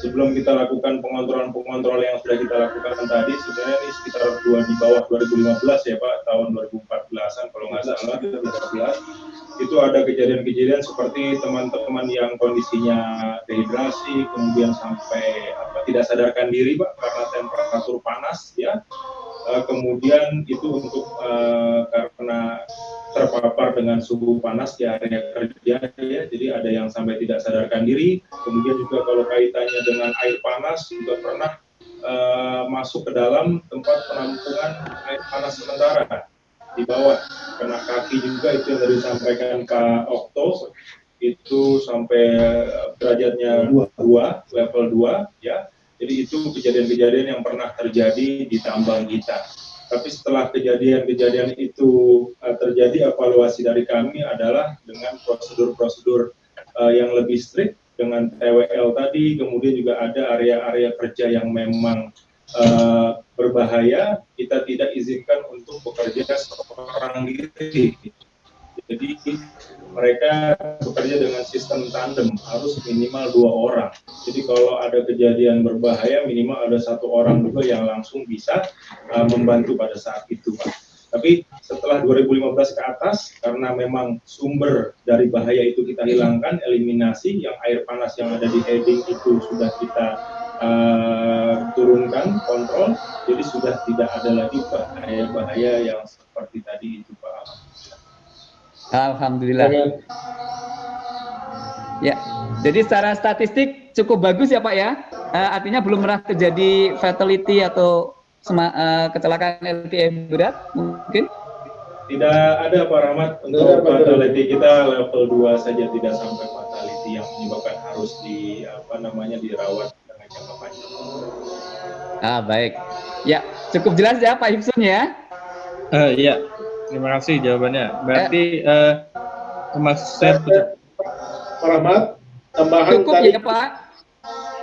A: Sebelum kita lakukan pengontrolan-pengontrolan yang sudah kita lakukan tadi, sebenarnya ini sekitar dua di bawah 2015 ya Pak, tahun 2014an kalau nggak salah, 2014 itu ada kejadian-kejadian seperti teman-teman yang kondisinya dehidrasi, kemudian sampai apa, tidak sadarkan diri Pak karena temperatur panas ya. Eh, kemudian itu untuk eh, karena terpapar dengan suhu panas di area kerja ya. Jadi ada yang sampai tidak sadarkan diri. Kemudian juga kalau kaitannya dengan air panas juga pernah eh, masuk ke dalam tempat penampungan air panas sementara. Di bawah kena kaki juga itu yang disampaikan Pak Okto. Itu sampai derajatnya dua. level 2 ya. Jadi itu kejadian-kejadian yang pernah terjadi di tambang kita tapi setelah kejadian-kejadian itu uh, terjadi, evaluasi dari kami adalah dengan prosedur-prosedur uh, yang lebih strict dengan TWL tadi, kemudian juga ada area-area kerja yang memang uh, berbahaya, kita tidak izinkan untuk bekerja seorang diri. Jadi mereka bekerja dengan sistem tandem, harus minimal dua orang. Jadi kalau ada kejadian berbahaya, minimal ada satu orang juga yang langsung bisa uh, membantu pada saat itu, Pak. Tapi setelah 2015 ke atas, karena memang sumber dari bahaya itu kita hilangkan, eliminasi, yang air panas yang ada di heading itu sudah kita uh, turunkan, kontrol, jadi sudah tidak ada lagi bahaya-bahaya yang seperti tadi itu.
C: Alhamdulillah. Ya, jadi secara statistik cukup bagus ya Pak ya. Eh, artinya belum pernah terjadi fatality atau sema- eh, kecelakaan LTM berat mungkin?
A: Tidak ada Pak Rahmat untuk
B: Tidak, Pak.
A: fatality kita level 2 saja tidak sampai fatality yang menyebabkan harus di apa namanya dirawat dengan jangka panjang.
C: Ah baik. Ya, cukup jelas ya Pak Hipsun ya.
H: Eh, iya, terima kasih jawabannya. Berarti eh, maksud saya
B: Pak Rahmat, tambahan
C: Cukup
B: tadi
C: ya Pak.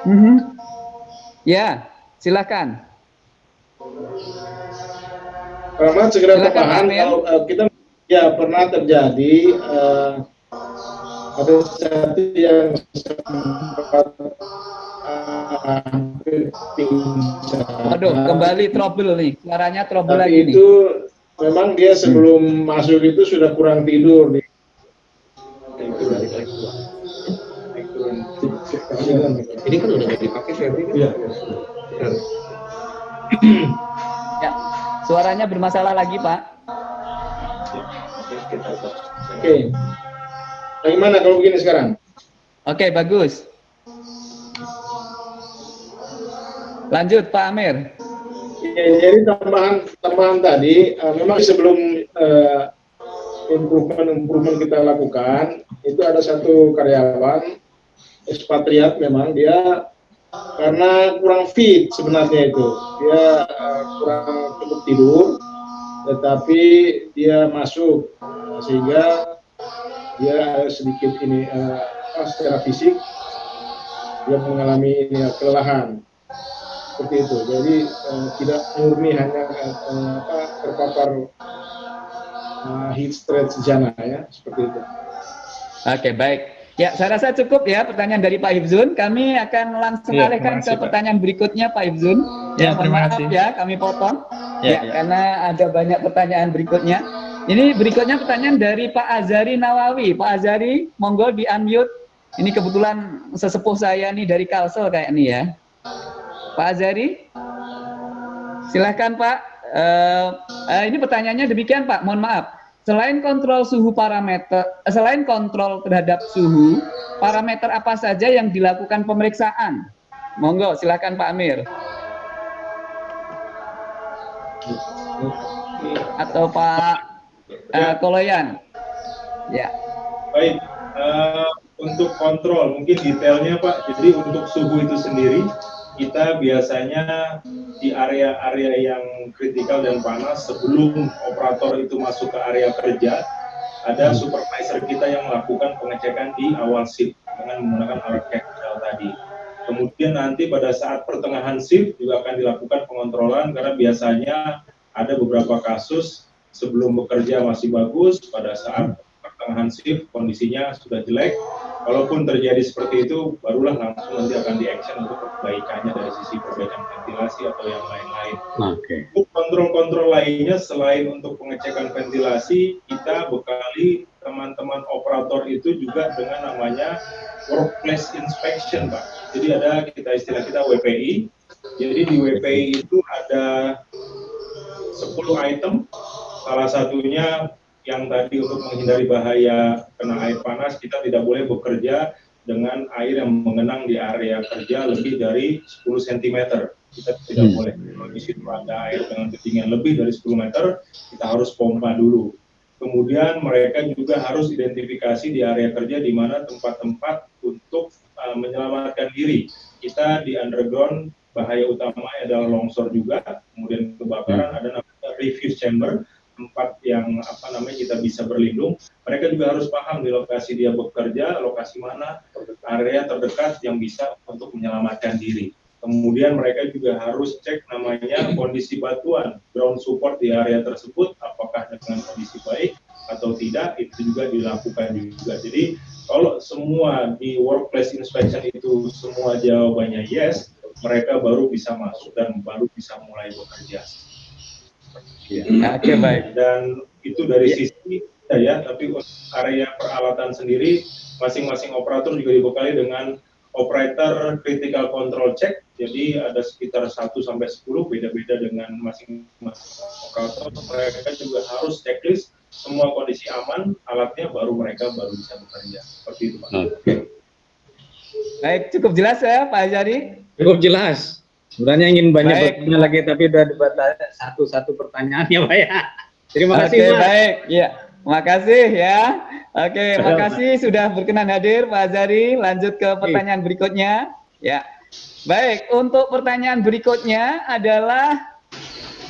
C: Mhm. Ya, silakan.
B: Rahmat segera
C: Silakan,
B: tambahan kalau eh, kita ya pernah terjadi eh, ada satu yang sempat eh, hampir pingsan.
C: Waduh, kembali trouble nih. Suaranya trouble
B: Tapi
C: lagi nih.
B: Memang dia sebelum masuk itu sudah kurang tidur nih.
G: Ini kan udah dipakai Febri kan?
B: Iya.
C: Ya, suaranya bermasalah lagi Pak.
B: Oke. Bagaimana kalau begini sekarang?
C: Oke, bagus. Lanjut Pak Amir.
B: Ya, jadi tambahan tambahan tadi eh, memang sebelum eh, improvement-improvement kita lakukan, itu ada satu karyawan ekspatriat memang dia karena kurang fit sebenarnya itu. Dia eh, kurang cukup tidur tetapi dia masuk eh, sehingga dia sedikit ini apa, secara fisik dia mengalami ini, kelelahan seperti itu jadi eh, tidak murni hanya eh, apa, terpapar eh, heat stroke sejana ya seperti itu
C: Oke, baik. Ya, saya rasa cukup ya pertanyaan dari Pak Ibzun. Kami akan langsung
H: Ya,
C: alihkan
H: kasih,
C: ke
H: Pak.
C: pertanyaan berikutnya Pak Ibzun.
H: Ya,
C: mohon
H: terima
C: maaf
H: kasih.
C: ya, kami potong.
H: Ya,
C: Ya,
H: ya.
C: karena ada banyak pertanyaan berikutnya. Ini berikutnya pertanyaan dari Pak Azari Nawawi. Pak Azari, monggo di unmute. Ini kebetulan sesepuh saya nih dari Kalsel kayak ini ya. Pak Azari, silahkan Pak. Eh, eh, ini pertanyaannya demikian Pak, mohon maaf. Selain kontrol suhu parameter, eh, selain kontrol terhadap suhu, parameter apa saja yang dilakukan pemeriksaan? Monggo, silakan Pak Amir. Atau Pak eh, Koloyan. Ya.
A: Baik, eh, untuk kontrol mungkin detailnya Pak. Jadi untuk suhu itu sendiri kita biasanya di area-area yang kritikal dan panas sebelum operator itu masuk ke area kerja ada supervisor kita yang melakukan pengecekan di awal shift dengan menggunakan alat Keckel tadi. Kemudian nanti pada saat pertengahan shift juga akan dilakukan pengontrolan karena biasanya ada beberapa kasus sebelum bekerja masih bagus, pada saat pertengahan shift kondisinya sudah jelek. Kalaupun terjadi seperti itu, barulah langsung nanti akan di action untuk perbaikannya dari sisi perbaikan ventilasi atau yang lain-lain.
G: Oke.
A: Untuk kontrol-kontrol lainnya selain untuk pengecekan ventilasi, kita bekali teman-teman operator itu juga dengan namanya workplace inspection, Pak. Jadi ada kita istilah kita WPI. Jadi di WPI itu ada 10 item. Salah satunya yang tadi untuk menghindari bahaya kena air panas, kita tidak boleh bekerja dengan air yang mengenang di area kerja lebih dari 10 cm. Kita tidak
G: Hmm.
A: boleh. Kalau di situ ada air dengan ketinggian lebih dari 10 meter, kita harus pompa dulu. Kemudian mereka juga harus identifikasi di area kerja di mana tempat-tempat untuk uh, menyelamatkan diri. Kita di underground bahaya utama adalah longsor juga, kemudian kebakaran ada namanya refuse chamber, tempat yang apa namanya kita bisa berlindung. Mereka juga harus paham di lokasi dia bekerja, lokasi mana area terdekat yang bisa untuk menyelamatkan diri. Kemudian mereka juga harus cek namanya kondisi batuan, ground support di area tersebut, apakah dengan kondisi baik atau tidak, itu juga dilakukan juga. Jadi kalau semua di workplace inspection itu semua jawabannya yes, mereka baru bisa masuk dan baru bisa mulai bekerja.
C: Oke, baik.
A: Dan itu dari sisi kita ya, tapi untuk area peralatan sendiri, masing-masing operator juga dibekali dengan operator critical control check. Jadi ada sekitar 1 sampai 10 beda-beda dengan masing-masing operator. Mereka juga harus checklist semua kondisi aman, alatnya baru mereka baru bisa bekerja. Seperti itu, Pak.
G: Oke.
C: Baik, cukup jelas ya Pak Azari.
G: Cukup jelas. Sebenarnya ingin banyak
C: Baik.
G: bertanya lagi tapi udah dibatasi satu-satu pertanyaan ya Pak ya. Terima kasih
C: Oke,
G: Mas.
C: baik. Ya, makasih ya. Oke, makasih sudah berkenan hadir Pak Azari. Lanjut ke pertanyaan berikutnya. Ya. Baik, untuk pertanyaan berikutnya adalah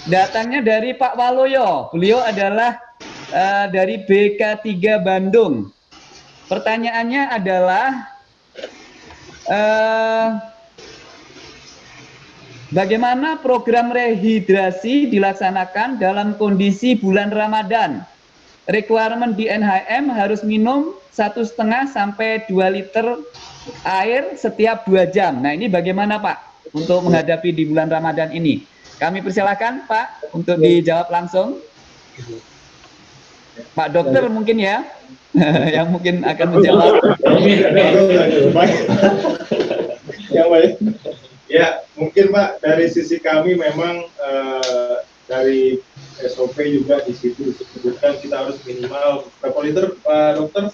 C: datangnya dari Pak Waloyo. Beliau adalah eh, dari BK3 Bandung. Pertanyaannya adalah eh, Bagaimana program rehidrasi dilaksanakan dalam kondisi bulan Ramadan? Requirement di NHM harus minum satu setengah sampai 2 liter air setiap dua jam. Nah ini bagaimana Pak untuk menghadapi di bulan Ramadan ini? Kami persilahkan Pak untuk dijawab langsung. Pak Dokter mungkin ya, yang mungkin akan menjawab.
A: yang baik. Ya, mungkin Pak dari sisi kami memang eh, dari SOP juga di situ disebutkan kita harus minimal berapa liter Pak Dokter?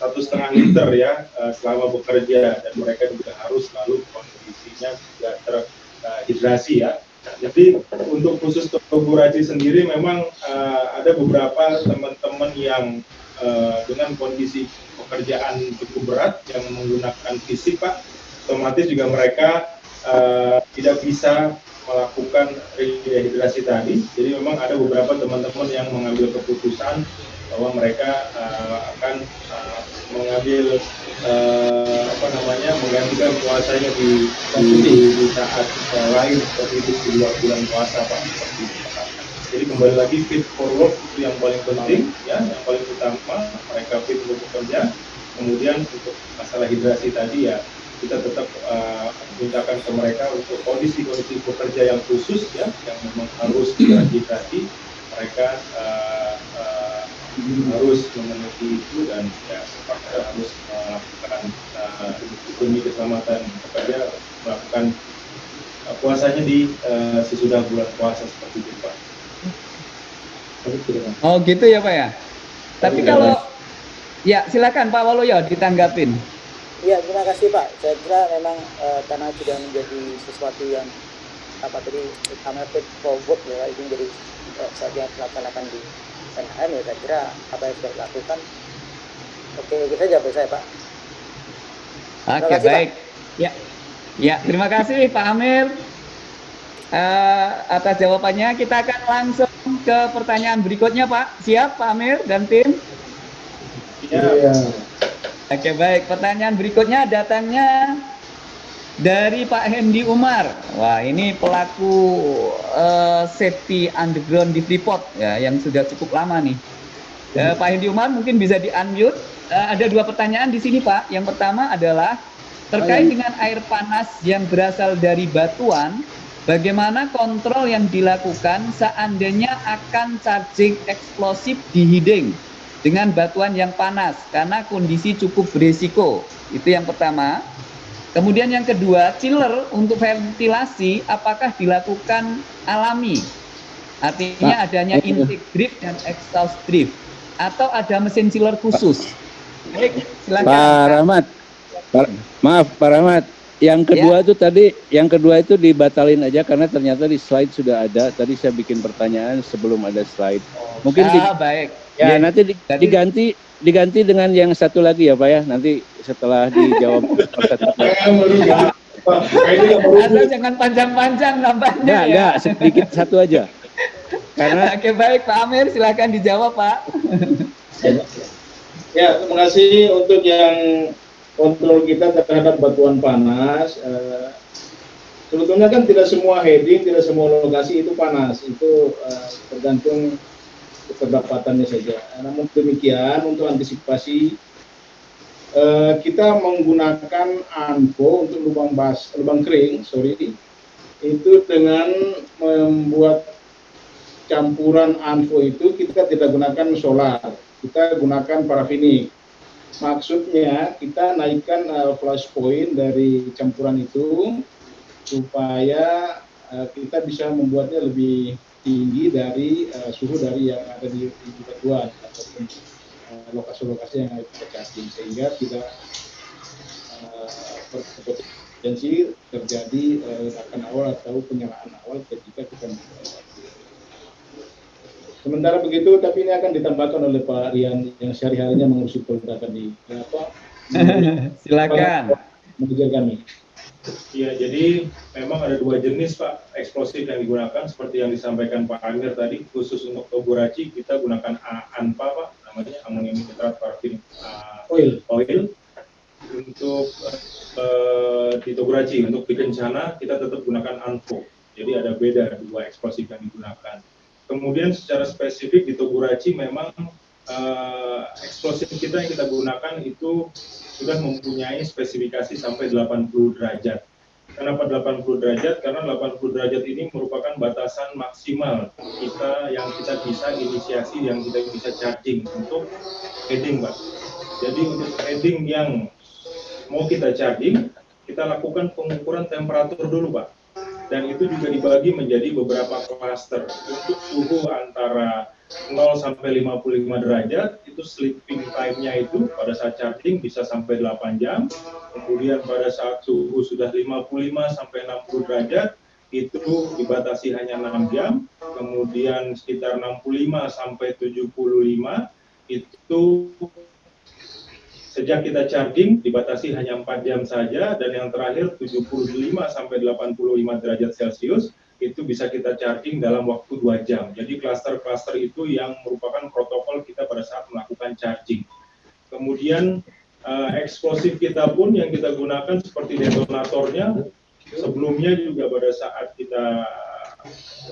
A: Satu setengah liter ya eh, selama bekerja dan mereka juga harus selalu kondisinya juga terhidrasi ya jadi untuk khusus Toguraji sendiri memang uh, ada beberapa teman-teman yang uh, dengan kondisi pekerjaan cukup berat yang menggunakan fisik Pak, otomatis juga mereka uh, tidak bisa melakukan rehidrasi tadi. Jadi memang ada beberapa teman-teman yang mengambil keputusan bahwa mereka uh, akan uh, mengambil uh, apa namanya menggantikan puasanya di di, di saat uh, lain seperti itu di luar bulan puasa pak. Seperti itu jadi kembali lagi fit for work itu yang paling penting ya yang paling utama. Mereka fit untuk bekerja. Kemudian untuk masalah hidrasi tadi ya kita tetap uh, mintakan ke mereka untuk kondisi-kondisi pekerja yang khusus ya yang memang harus dehidrasi mereka uh, uh, harus memenuhi itu dan ya terpaksa harus melakukan uh, demi keselamatan pekerja melakukan uh, puasanya di uh, sesudah bulan puasa seperti itu Pak.
C: Oh gitu ya Pak ya. Tapi kalau ya silakan Pak Waluyo ditanggapin.
E: Iya, terima kasih Pak. Saya kira memang uh, karena sudah menjadi sesuatu yang apa tadi utama fit forward ya, itu menjadi uh, sesuatu yang dilaksanakan di NHM ya saya kira apa yang sudah dilakukan oke saja buat saya Pak.
C: Oke kasih, baik. Pak. Ya, ya terima kasih Pak Amir uh, atas jawabannya. Kita akan langsung ke pertanyaan berikutnya Pak. Siap Pak Amir dan tim?
B: Iya.
C: Oke baik, pertanyaan berikutnya datangnya dari Pak Hendy Umar. Wah ini pelaku uh, safety underground di Freeport ya yang sudah cukup lama nih. Uh, Pak Hendy Umar mungkin bisa di unmute. Uh, ada dua pertanyaan di sini Pak. Yang pertama adalah terkait dengan air panas yang berasal dari batuan. Bagaimana kontrol yang dilakukan seandainya akan charging eksplosif di hiding? Dengan batuan yang panas karena kondisi cukup berisiko. Itu yang pertama. Kemudian yang kedua, chiller untuk ventilasi apakah dilakukan alami? Artinya Pak, adanya intake drift dan exhaust drift atau ada mesin chiller khusus?
I: Baik, silakan. Pak Rahmat. Pak, maaf Pak Rahmat. Yang kedua ya. itu tadi, yang kedua itu dibatalin aja karena ternyata di slide sudah ada. Tadi saya bikin pertanyaan sebelum ada slide. Mungkin
C: ah,
I: di,
C: baik
I: Ya, ya nanti diganti diganti dengan yang satu lagi ya Pak ya. Nanti setelah dijawab
C: jangan panjang-panjang nampaknya
I: ya. Enggak, sedikit satu aja.
C: Karena Oke, baik Pak Amir, silakan dijawab Pak.
B: ya, terima kasih untuk yang kontrol kita terhadap batuan panas. Uh, sebetulnya kan tidak semua heading, tidak semua lokasi itu panas. Itu uh, tergantung keterdapatannya saja. Namun demikian untuk antisipasi eh, kita menggunakan anko untuk lubang bas, lubang kering, sorry, itu dengan membuat campuran anfo itu kita tidak gunakan solar, kita gunakan parafinik. Maksudnya kita naikkan uh, flash point dari campuran itu supaya uh, kita bisa membuatnya lebih tinggi dari uh, suhu dari yang ada di, di batuan ataupun eh, lokasi-lokasi uh, yang ada kita charging sehingga tidak uh, berpotensi terjadi ledakan uh, awal atau penyalaan awal ketika kita Sementara begitu, tapi ini akan ditambahkan oleh Pak Rian yang sehari-harinya mengurusi pergerakan di apa?
C: Silakan.
B: Manajer kami.
A: Iya, jadi memang ada dua jenis Pak. Eksplosif yang digunakan seperti yang disampaikan Pak Amir tadi khusus untuk toguraci kita gunakan ANPA Pak. Namanya amonium nitrat parafin uh, oil. oil. Untuk uh, di toguraci untuk di kencana kita tetap gunakan ANFO jadi ada beda dua eksplosif yang digunakan. Kemudian secara spesifik di toguraci memang uh, eksplosif kita yang kita gunakan itu sudah mempunyai spesifikasi sampai 80 derajat. Kenapa 80 derajat? Karena 80 derajat ini merupakan batasan maksimal kita yang kita bisa inisiasi, yang kita bisa charging untuk heading, Pak. Jadi untuk heading yang mau kita charging, kita lakukan pengukuran temperatur dulu, Pak. Dan itu juga dibagi menjadi beberapa cluster. Untuk suhu antara 0 sampai 55 derajat itu sleeping time-nya itu pada saat charging bisa sampai 8 jam. Kemudian pada saat suhu sudah 55 sampai 60 derajat itu dibatasi hanya 6 jam, kemudian sekitar 65 sampai 75 itu sejak kita charging dibatasi hanya 4 jam saja dan yang terakhir 75 sampai 85 derajat Celcius itu bisa kita charging dalam waktu 2 jam. Jadi cluster-cluster itu yang merupakan protokol kita pada saat melakukan charging. Kemudian uh, eksplosif kita pun yang kita gunakan seperti detonatornya sebelumnya juga pada saat kita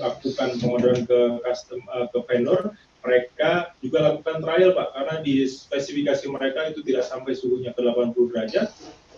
A: lakukan pengorderan ke uh, ke vendor mereka juga lakukan trial Pak karena di spesifikasi mereka itu tidak sampai suhunya ke 80 derajat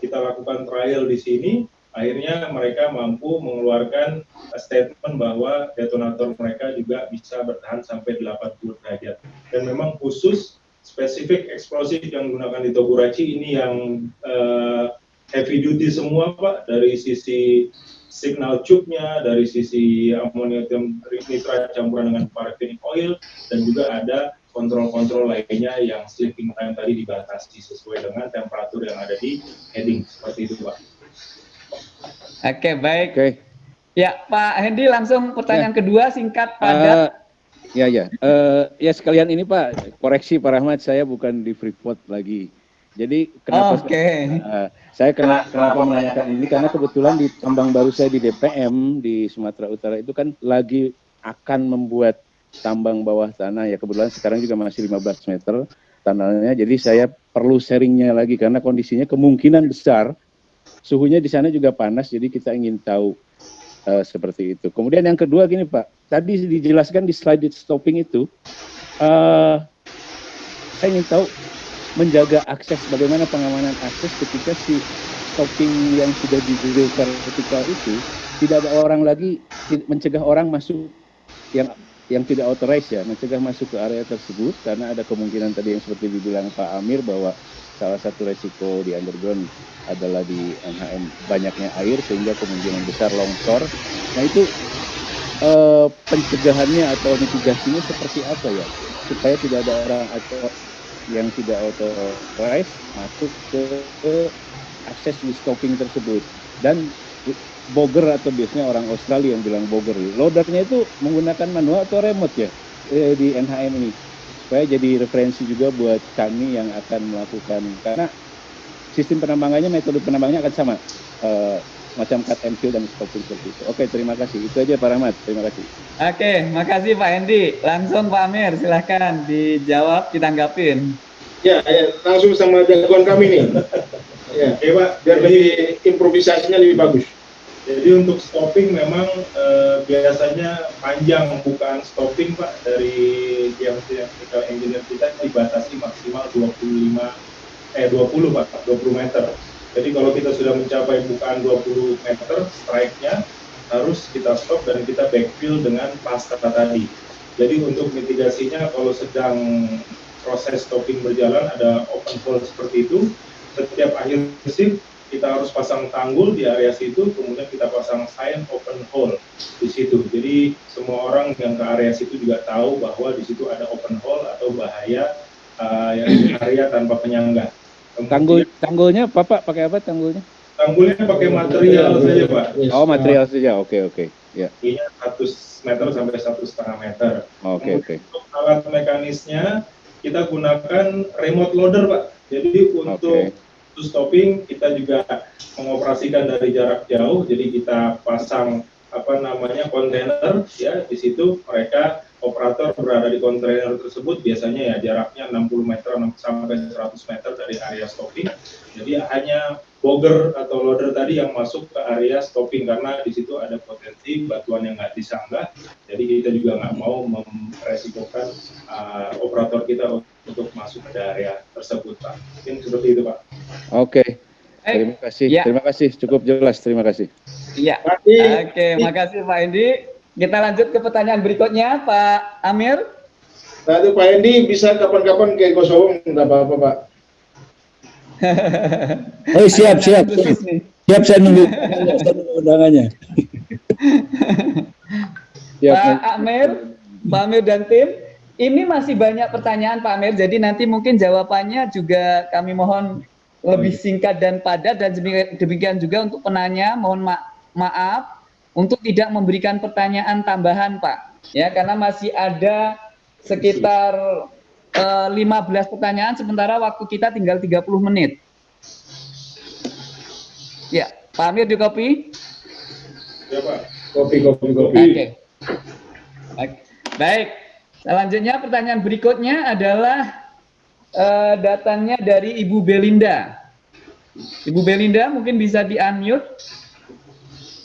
A: kita lakukan trial di sini akhirnya mereka mampu mengeluarkan statement bahwa detonator mereka juga bisa bertahan sampai 80 derajat. Dan memang khusus spesifik eksplosif yang digunakan di Togurachi ini yang uh, heavy duty semua Pak. Dari sisi signal tube-nya, dari sisi amonium nitrat campuran dengan paraffinic oil dan juga ada kontrol-kontrol lainnya yang sleeping time tadi dibatasi sesuai dengan temperatur yang ada di heading. Seperti itu Pak.
C: Oke baik. Oke. Ya Pak Hendy langsung pertanyaan ya. kedua singkat padat. Uh,
I: ya ya. Uh, ya sekalian ini Pak koreksi Pak Rahmat saya bukan di Freeport lagi. Jadi kenapa okay. saya, uh, saya kena, kenapa menanyakan ini karena kebetulan di tambang baru saya di DPM di Sumatera Utara itu kan lagi akan membuat tambang bawah tanah ya kebetulan sekarang juga masih 15 meter tanahnya jadi saya perlu sharingnya lagi karena kondisinya kemungkinan besar suhunya di sana juga panas jadi kita ingin tahu uh, seperti itu. Kemudian yang kedua gini Pak, tadi dijelaskan di slide stopping itu uh, saya ingin tahu menjaga akses bagaimana pengamanan akses ketika si stopping yang sudah didirikan vertikal itu tidak ada orang lagi mencegah orang masuk yang yang tidak authorized ya mencegah masuk ke area tersebut karena ada kemungkinan tadi yang seperti dibilang Pak Amir bahwa salah satu resiko di underground adalah di NHM banyaknya air sehingga kemungkinan besar longsor. Nah itu eh, pencegahannya atau mitigasinya seperti apa ya supaya tidak ada orang atau yang tidak authorized masuk ke, ke akses di stopping tersebut dan boger atau biasanya orang Australia yang bilang boger loadernya itu menggunakan manual atau remote ya eh, di NHM ini supaya jadi referensi juga buat kami yang akan melakukan karena sistem penambangannya metode penambangannya akan sama uh, macam cut and fill dan seperti itu. Oke, terima kasih. Itu aja Pak Rahmat. Terima kasih.
C: Oke, makasih Pak Hendi. Langsung Pak Amir, silahkan dijawab, ditanggapin.
B: Ya, ya langsung sama jagoan kami nih. ya, ya Pak, biar lebih improvisasinya lebih bagus.
A: Jadi untuk stopping memang eh, biasanya panjang pembukaan stopping Pak dari technical engineer kita dibatasi maksimal 25 eh 20 Pak, 20 meter. Jadi kalau kita sudah mencapai bukaan 20 meter, strike-nya harus kita stop dan kita backfill dengan pasta tadi. Jadi untuk mitigasinya kalau sedang proses stopping berjalan ada open hole seperti itu, setiap akhir shift kita harus pasang tanggul di area situ, kemudian kita pasang sign open hole di situ. Jadi semua orang yang ke area situ juga tahu bahwa di situ ada open hole atau bahaya uh, yang area tanpa penyangga.
I: Tanggul tanggulnya Bapak pakai apa tanggulnya?
A: Tanggulnya pakai material saja Pak.
I: Oh material saja, oke oke.
A: Ya. Ini 100 meter sampai satu setengah meter.
I: Oke oke.
A: Untuk alat mekanisnya kita gunakan remote loader Pak. Jadi untuk okay. Stopping kita juga mengoperasikan dari jarak jauh. Jadi kita pasang apa namanya kontainer ya di situ mereka operator berada di kontainer tersebut biasanya ya jaraknya 60 meter sampai 100 meter dari area stopping. Jadi hanya boger atau loader tadi yang masuk ke area stopping karena di situ ada potensi batuan yang nggak disanggah. Jadi kita juga nggak mau meresikokan uh, operator kita untuk masuk ke area tersebut, Pak. Mungkin seperti itu, Pak.
I: Oke. Okay. Terima kasih. Ya. Terima kasih. Cukup jelas. Terima kasih.
C: Iya. Oke, okay, makasih Pak Indi. Kita lanjut ke pertanyaan berikutnya, Pak Amir.
B: Nah, itu Pak Endi bisa kapan-kapan ke Kosovo, nggak apa-apa, Pak.
I: oh, siap, siap. Siap, saya nunggu, undangannya.
C: Pak Amir, Pak Amir dan tim, ini masih banyak pertanyaan Pak Amir, jadi nanti mungkin jawabannya juga kami mohon lebih singkat dan padat dan demikian juga untuk penanya mohon ma maaf untuk tidak memberikan pertanyaan tambahan, Pak. Ya, karena masih ada sekitar uh, eh, 15 pertanyaan sementara waktu kita tinggal 30 menit. Ya, Pak Amir di kopi?
A: Ya, Pak.
B: Kopi, kopi, kopi.
C: Oke. Okay. Okay. Baik. Selanjutnya pertanyaan berikutnya adalah uh, datangnya dari Ibu Belinda. Ibu Belinda mungkin bisa di-unmute.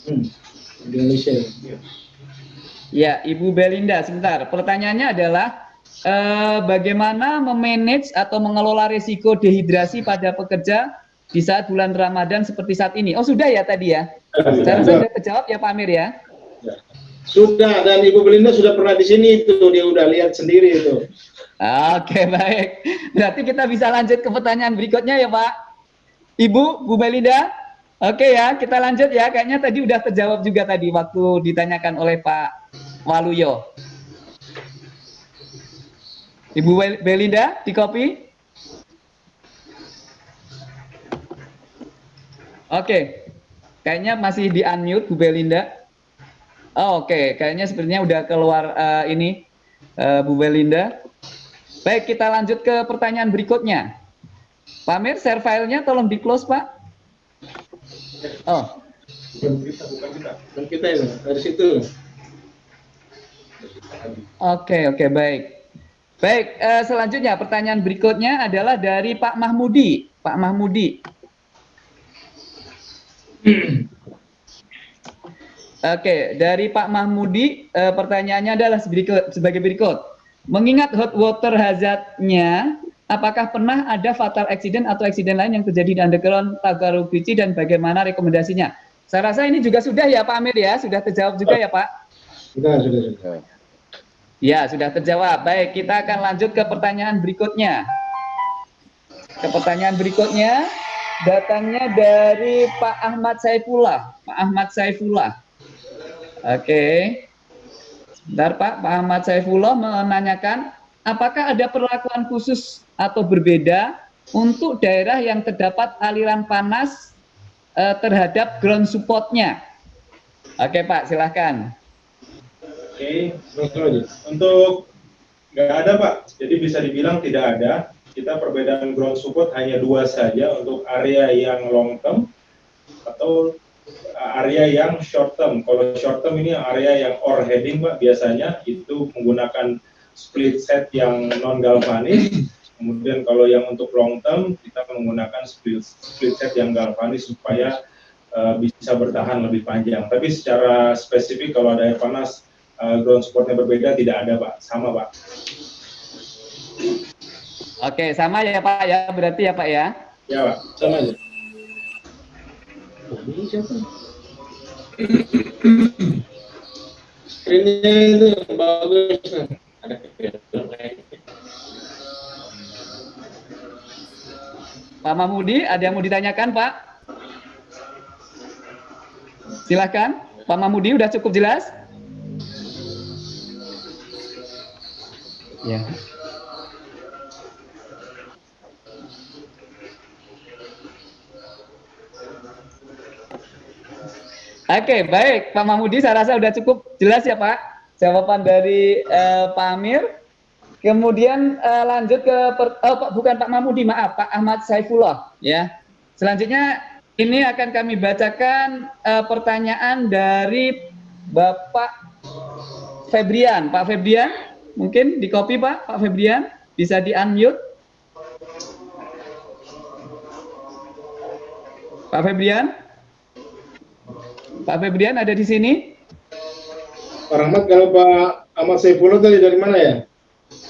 C: Hmm. Indonesia. Ya, Ibu Belinda, sebentar. Pertanyaannya adalah uh, bagaimana memanage atau mengelola risiko dehidrasi pada pekerja di saat bulan Ramadan seperti saat ini. Oh sudah ya tadi ya. Saya sudah terjawab ya Pak Amir ya. ya.
B: Sudah dan Ibu Belinda sudah pernah di sini itu dia udah lihat sendiri itu.
C: Oke baik. Berarti kita bisa lanjut ke pertanyaan berikutnya ya Pak. Ibu, Bu Belinda. Oke ya, kita lanjut ya. Kayaknya tadi udah terjawab juga tadi waktu ditanyakan oleh Pak Waluyo. Ibu Belinda, di copy. Oke, kayaknya masih di unmute Bu Belinda. Oh, Oke, kayaknya sepertinya udah keluar uh, ini uh, Bu Belinda. Baik, kita lanjut ke pertanyaan berikutnya. Pak Mir, share filenya tolong di close Pak. Oh.
B: Bukan kita, bukan kita. Bukan kita ya, dari situ.
C: Oke, okay, oke, okay, baik. Baik, uh, selanjutnya pertanyaan berikutnya adalah dari Pak Mahmudi. Pak Mahmudi. Oke, dari Pak Mahmudi, eh, pertanyaannya adalah sebagai berikut. Mengingat hot water hazardnya, apakah pernah ada fatal accident atau accident lain yang terjadi di underground Tagarugici dan bagaimana rekomendasinya? Saya rasa ini juga sudah ya Pak Amir ya, sudah terjawab juga ya Pak?
B: Sudah, sudah, sudah.
C: Ya, sudah terjawab. Baik, kita akan lanjut ke pertanyaan berikutnya. Ke pertanyaan berikutnya, datangnya dari Pak Ahmad Saifullah. Pak Ahmad Saifullah. Oke. Sebentar Pak, Pak Ahmad Saifullah menanyakan, apakah ada perlakuan khusus atau berbeda untuk daerah yang terdapat aliran panas eh, terhadap ground supportnya? Oke Pak, silahkan.
A: Oke, untuk nggak ada Pak, jadi bisa dibilang tidak ada kita perbedaan ground support hanya dua saja untuk area yang long term atau area yang short term. Kalau short term ini area yang overheading Pak biasanya itu menggunakan split set yang non galvanis. Kemudian kalau yang untuk long term kita menggunakan split, split set yang galvanis supaya uh, bisa bertahan lebih panjang. Tapi secara spesifik kalau ada air panas uh, ground supportnya berbeda tidak ada Pak, sama Pak.
C: Oke, sama ya Pak ya, berarti ya Pak ya?
A: Ya Pak, sama aja.
B: Ini? Screennya itu bagus.
C: Pak Mahmudi, ada yang mau ditanyakan Pak? Silahkan, Pak Mahmudi udah cukup jelas? Ya. Oke, baik Pak Mahmudi, saya rasa sudah cukup jelas ya Pak jawaban dari uh, Pak Amir. Kemudian uh, lanjut ke per, oh, bukan Pak Mahmudi, maaf Pak Ahmad Saifullah ya. Selanjutnya ini akan kami bacakan uh, pertanyaan dari Bapak Febrian. Pak Febrian, mungkin di copy Pak, Pak Febrian, bisa di unmute. Pak Febrian. Pak Febrian ada di sini?
B: Pak Rahmat, kalau Pak Ahmad Saifullah tadi dari mana ya?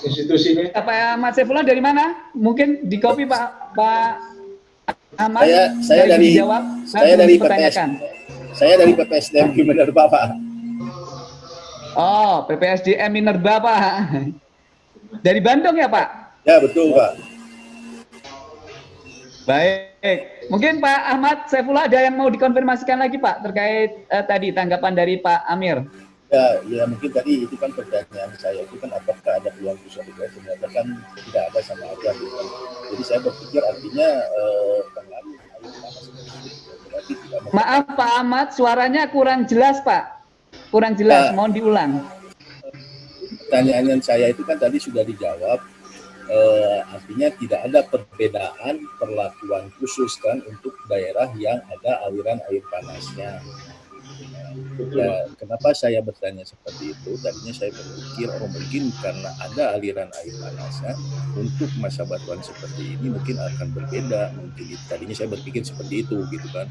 B: Institusinya?
C: Pak Ahmad Saifullah dari mana? Mungkin di copy Pak Pak
J: Ahmad. Saya saya dari, dijawab, saya dari PPS, saya dari PPSDM Minerba Pak.
C: Oh, PPSDM Minerba Pak. Dari Bandung ya Pak?
J: Ya betul Pak.
C: Baik, mungkin Pak Ahmad Saifullah ada yang mau dikonfirmasikan lagi Pak terkait eh, tadi tanggapan dari Pak Amir.
J: Ya, ya mungkin tadi itu kan pertanyaan saya itu kan apakah ada peluang bisa juga ternyata kan tidak ada sama aja gitu. Jadi saya berpikir artinya eh, tidak
C: Maaf Pak Ahmad, suaranya kurang jelas Pak. Kurang jelas, Pak, mohon diulang.
J: Pertanyaan saya itu kan tadi sudah dijawab. Eh, artinya tidak ada perbedaan perlakuan khusus kan untuk daerah yang ada aliran air panasnya. Ya, kenapa saya bertanya seperti itu? Tadinya saya berpikir, oh mungkin karena ada aliran air panasnya, untuk masa batuan seperti ini mungkin akan berbeda. Mungkin tadinya saya berpikir seperti itu, gitu kan.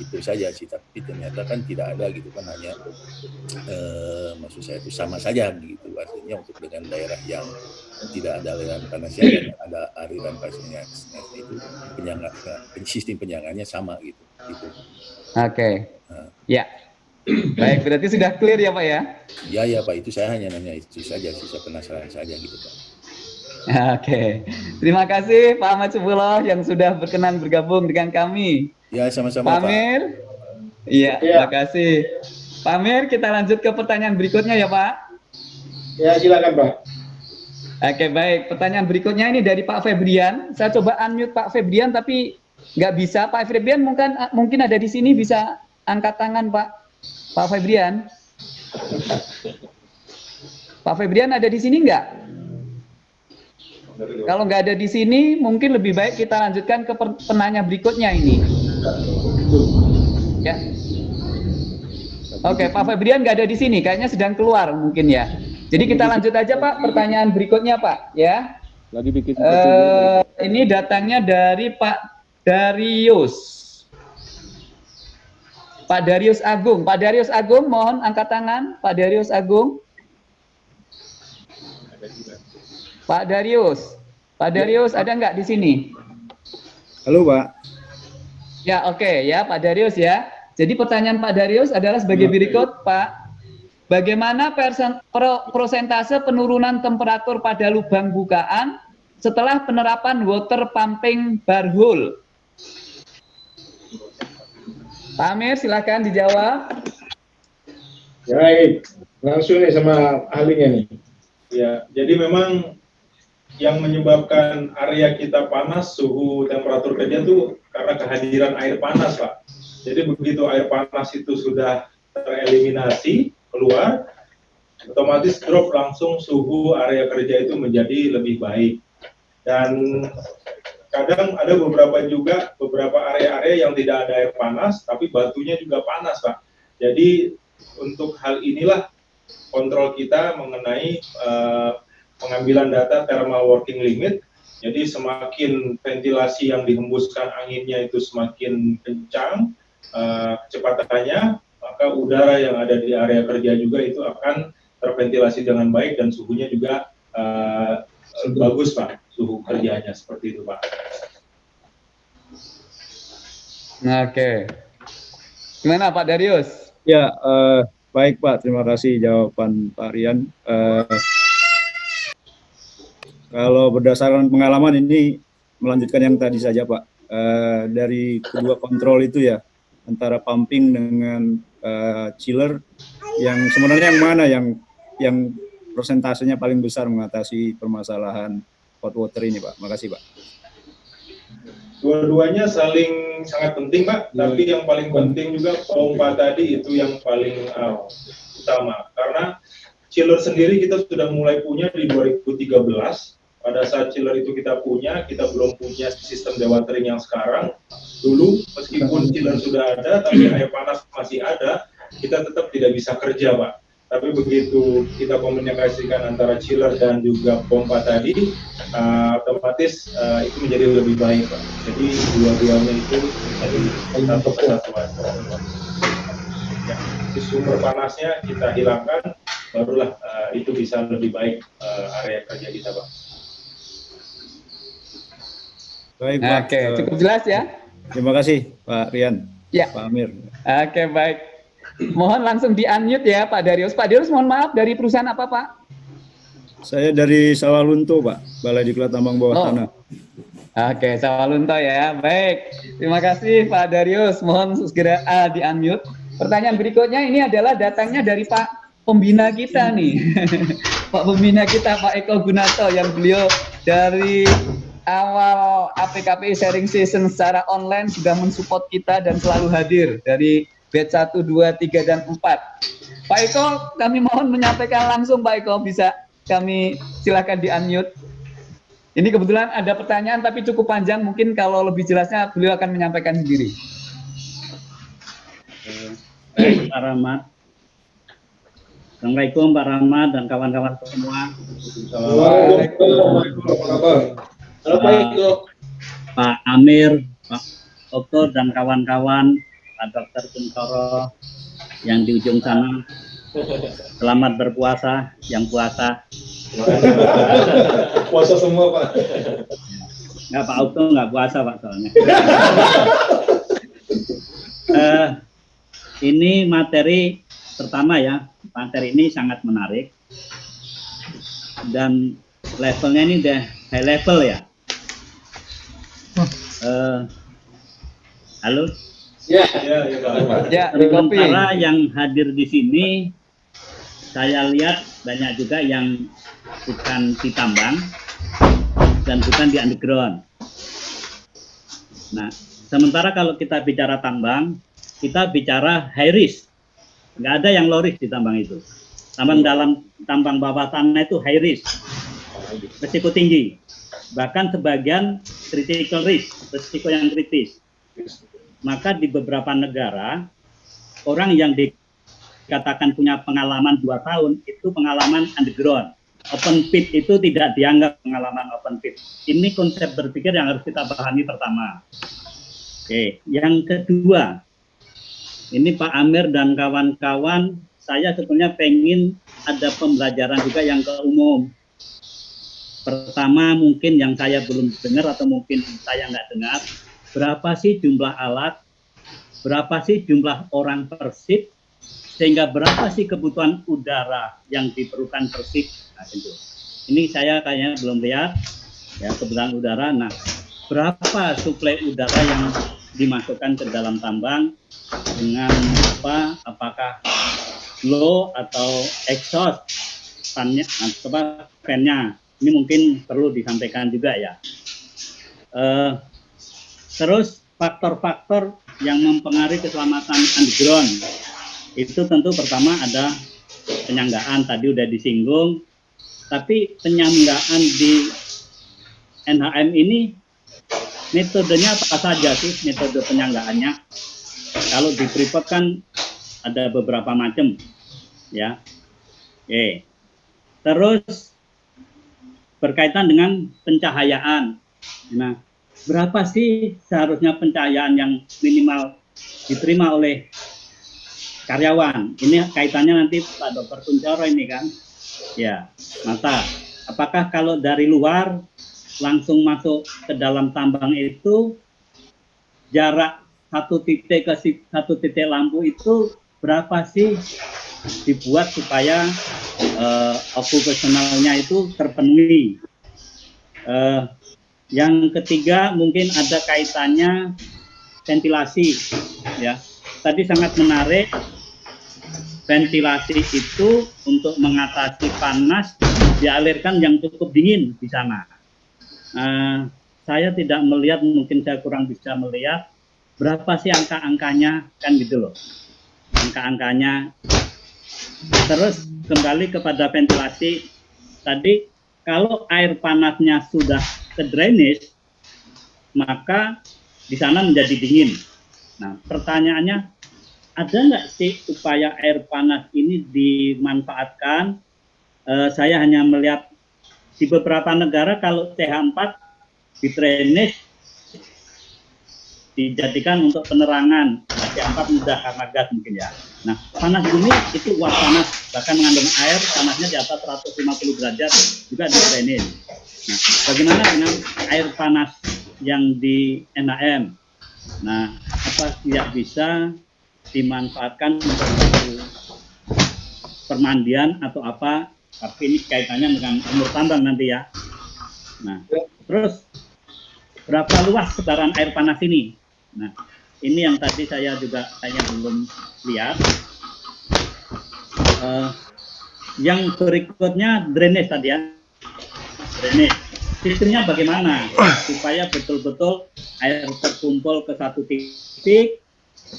J: Itu saja sih, tapi ternyata kan tidak ada gitu kan, hanya eh, maksud saya itu sama saja gitu. Artinya untuk dengan daerah yang tidak ada aliran panasnya dan ada aliran panasnya itu penyangga, sistem penyangannya sama gitu. gitu.
C: Oke. Okay. Nah. Ya. Baik, berarti sudah clear ya Pak ya?
J: Ya ya Pak, itu saya hanya nanya itu saja, saya penasaran saja gitu Pak.
C: Oke, terima kasih Pak Ahmad Subuloh yang sudah berkenan bergabung dengan kami.
J: Ya sama-sama
C: Pak. Amir, iya, ya. terima kasih. Pak Amir, kita lanjut ke pertanyaan berikutnya ya Pak.
B: Ya silakan Pak.
C: Oke baik, pertanyaan berikutnya ini dari Pak Febrian. Saya coba unmute Pak Febrian tapi nggak bisa. Pak Febrian mungkin mungkin ada di sini bisa angkat tangan Pak. Pak Febrian? Pak Febrian ada di sini enggak? Kalau nggak ada di sini, mungkin lebih baik kita lanjutkan ke penanya berikutnya ini. Ya. Oke, Pak Febrian nggak ada di sini, kayaknya sedang keluar mungkin ya. Jadi kita lanjut aja Pak, pertanyaan berikutnya Pak, ya.
I: Lagi bikin.
C: Uh, ini datangnya dari Pak Darius. Pak Darius Agung. Pak Darius Agung, mohon angkat tangan. Pak Darius Agung. Pak Darius. Pak Darius ada nggak di sini?
F: Halo Pak.
C: Ya oke okay, ya Pak Darius ya. Jadi pertanyaan Pak Darius adalah sebagai berikut Pak. Bagaimana persen, pro, prosentase penurunan temperatur pada lubang bukaan setelah penerapan water pumping barhole? Pak Amir, silakan dijawab.
B: Baik, langsung nih sama ahlinya nih.
A: Ya, jadi memang yang menyebabkan area kita panas, suhu temperatur kerja itu karena kehadiran air panas, Pak. Jadi begitu air panas itu sudah tereliminasi, keluar, otomatis drop langsung suhu area kerja itu menjadi lebih baik. Dan kadang ada beberapa juga beberapa area-area yang tidak ada air panas tapi batunya juga panas pak. Jadi untuk hal inilah kontrol kita mengenai uh, pengambilan data thermal working limit. Jadi semakin ventilasi yang dihembuskan anginnya itu semakin kencang uh, kecepatannya maka udara yang ada di area kerja juga itu akan terventilasi dengan baik dan suhunya juga uh, bagus pak suhu kerjanya seperti itu Pak.
C: Oke. Gimana Pak Darius?
F: Ya, uh, baik Pak. Terima kasih jawaban Pak Rian. Uh, kalau berdasarkan pengalaman ini melanjutkan yang tadi saja Pak. Uh, dari kedua kontrol itu ya, antara pumping dengan uh, chiller, yang sebenarnya yang mana yang yang persentasenya paling besar mengatasi permasalahan hot water ini Pak? Makasih Pak.
A: Dua-duanya saling sangat penting Pak, hmm. tapi yang paling penting juga pompa tadi itu yang paling uh, utama. Karena chiller sendiri kita sudah mulai punya di 2013. Pada saat chiller itu kita punya, kita belum punya sistem dewatering yang sekarang. Dulu meskipun chiller sudah ada, tapi air panas masih ada, kita tetap tidak bisa kerja Pak tapi begitu kita komunikasikan antara chiller dan juga pompa tadi uh, otomatis uh, itu menjadi lebih baik Pak. jadi dua-duanya itu menjadi satu kesatuan. Ya, sumber panasnya kita hilangkan barulah uh, itu bisa lebih baik uh, area kerja kita Pak.
C: Baik Pak. Oke cukup jelas ya.
F: Terima kasih Pak Rian.
C: Ya.
F: Pak Amir.
C: Oke baik Mohon langsung di-unmute ya Pak Darius. Pak Darius mohon maaf dari perusahaan apa Pak?
F: Saya dari Sawalunto Pak, Balai Diklat Tambang Bawah oh. Tanah.
C: Oke, Sawalunto ya. Baik, terima kasih Pak Darius. Mohon segera uh, di-unmute. Pertanyaan berikutnya ini adalah datangnya dari Pak pembina kita nih. Pak pembina kita Pak Eko Gunato yang beliau dari awal APKP sharing session secara online sudah mensupport kita dan selalu hadir dari batch 1, 2, 3, dan 4. Pak Eko, kami mohon menyampaikan langsung Pak Eko, bisa kami silakan di unmute. Ini kebetulan ada pertanyaan tapi cukup panjang, mungkin kalau lebih jelasnya beliau akan menyampaikan sendiri.
G: Pak Rahmat. Assalamualaikum Pak Rahmat dan kawan-kawan semua.
B: Halo Pak Eko.
G: Pak Amir, Pak Okto dan kawan-kawan, Pak Dokter Kuntoro yang di ujung sana. Selamat berpuasa, yang puasa.
B: Puasa semua Pak.
G: Enggak Pak Okto nggak puasa Pak soalnya. Eh, ini materi pertama ya, materi ini sangat menarik dan levelnya ini udah high level ya. Eh, halo.
B: Ya, ya, ya.
C: Ya.
G: Sementara yang hadir di sini, saya lihat banyak juga yang bukan di tambang dan bukan di underground. Nah, sementara kalau kita bicara tambang, kita bicara high risk. Nggak ada yang low risk di tambang itu. Tambang dalam tambang bawah tanah itu high risk, risiko tinggi. Bahkan sebagian critical risk, risiko yang kritis maka di beberapa negara orang yang dikatakan punya pengalaman dua tahun itu pengalaman underground. Open pit itu tidak dianggap pengalaman open pit. Ini konsep berpikir yang harus kita pahami pertama. Oke, yang kedua, ini Pak Amir dan kawan-kawan, saya sebetulnya pengen ada pembelajaran juga yang ke umum. Pertama mungkin yang saya belum dengar atau mungkin saya nggak dengar, berapa sih jumlah alat, berapa sih jumlah orang persib, sehingga berapa sih kebutuhan udara yang diperlukan persib. Nah, itu. Ini saya kayaknya belum lihat ya kebutuhan udara. Nah, berapa suplai udara yang dimasukkan ke dalam tambang dengan apa? Apakah low atau exhaust fannya apa fan-nya? Ini mungkin perlu disampaikan juga ya. Uh, Terus faktor-faktor yang mempengaruhi keselamatan underground itu tentu pertama ada penyanggaan tadi udah disinggung, tapi penyanggaan di NHM ini metodenya apa saja sih metode penyanggaannya? Kalau di Freeport kan ada beberapa macam, ya. Oke. Terus berkaitan dengan pencahayaan. Nah, berapa sih seharusnya pencahayaan yang minimal diterima oleh karyawan? Ini kaitannya nanti Pak Dokter Kuncoro ini kan. Ya, mata. Apakah kalau dari luar langsung masuk ke dalam tambang itu jarak satu titik ke satu titik lampu itu berapa sih dibuat supaya uh, okupasionalnya itu terpenuhi? Uh, yang ketiga mungkin ada kaitannya ventilasi ya. Tadi sangat menarik ventilasi itu untuk mengatasi panas dialirkan yang cukup dingin di sana. Uh, saya tidak melihat, mungkin saya kurang bisa melihat berapa sih angka-angkanya kan gitu loh. Angka-angkanya. Terus kembali kepada ventilasi tadi kalau air panasnya sudah ke drainage, maka di sana menjadi dingin. Nah, pertanyaannya, ada nggak sih upaya air panas ini dimanfaatkan? Eh, saya hanya melihat di beberapa negara kalau CH4 di drainage dijadikan untuk penerangan. CH4 mudah karena gas mungkin ya. Nah, panas bumi itu uap panas, bahkan mengandung air, panasnya di atas 150 derajat juga di drainage. Nah, bagaimana dengan air panas yang di NAM? Nah, apa tidak bisa dimanfaatkan untuk permandian atau apa? Tapi ini kaitannya dengan umur tambang nanti ya. Nah, terus berapa luas sebaran air panas ini? Nah, ini yang tadi saya juga saya belum lihat. Uh, yang berikutnya drainage tadi ya drainage. sistemnya bagaimana? Supaya betul-betul air terkumpul ke satu titik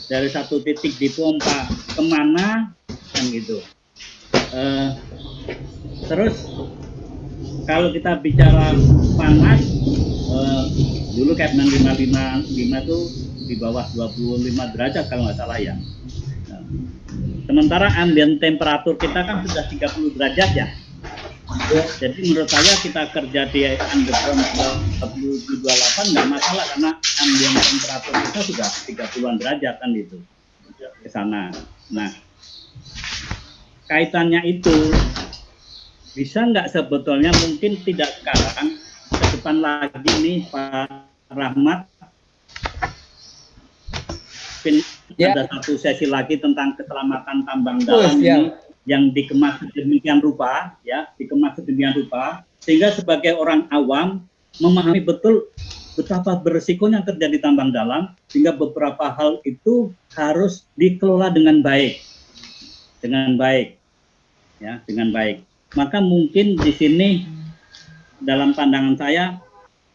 G: dari satu titik dipompa ke mana kan gitu. Uh, terus kalau kita bicara panas uh, dulu Kepnan 555 itu di bawah 25 derajat kalau nggak salah ya. Nah, sementara ambient temperatur kita kan sudah 30 derajat ya jadi menurut saya kita kerja di underground 28 nggak masalah karena ambient temperatur kita sudah 30-an derajat kan itu ke sana. Nah, kaitannya itu bisa nggak sebetulnya mungkin tidak sekarang ke depan lagi nih Pak Rahmat ya. ada satu sesi lagi tentang keselamatan tambang dalam oh, ini yang dikemas sedemikian rupa ya dikemas sedemikian rupa sehingga sebagai orang awam memahami betul betapa berisikonya kerja di tambang dalam sehingga beberapa hal itu harus dikelola dengan baik. Dengan baik ya dengan baik. Maka mungkin di sini dalam pandangan saya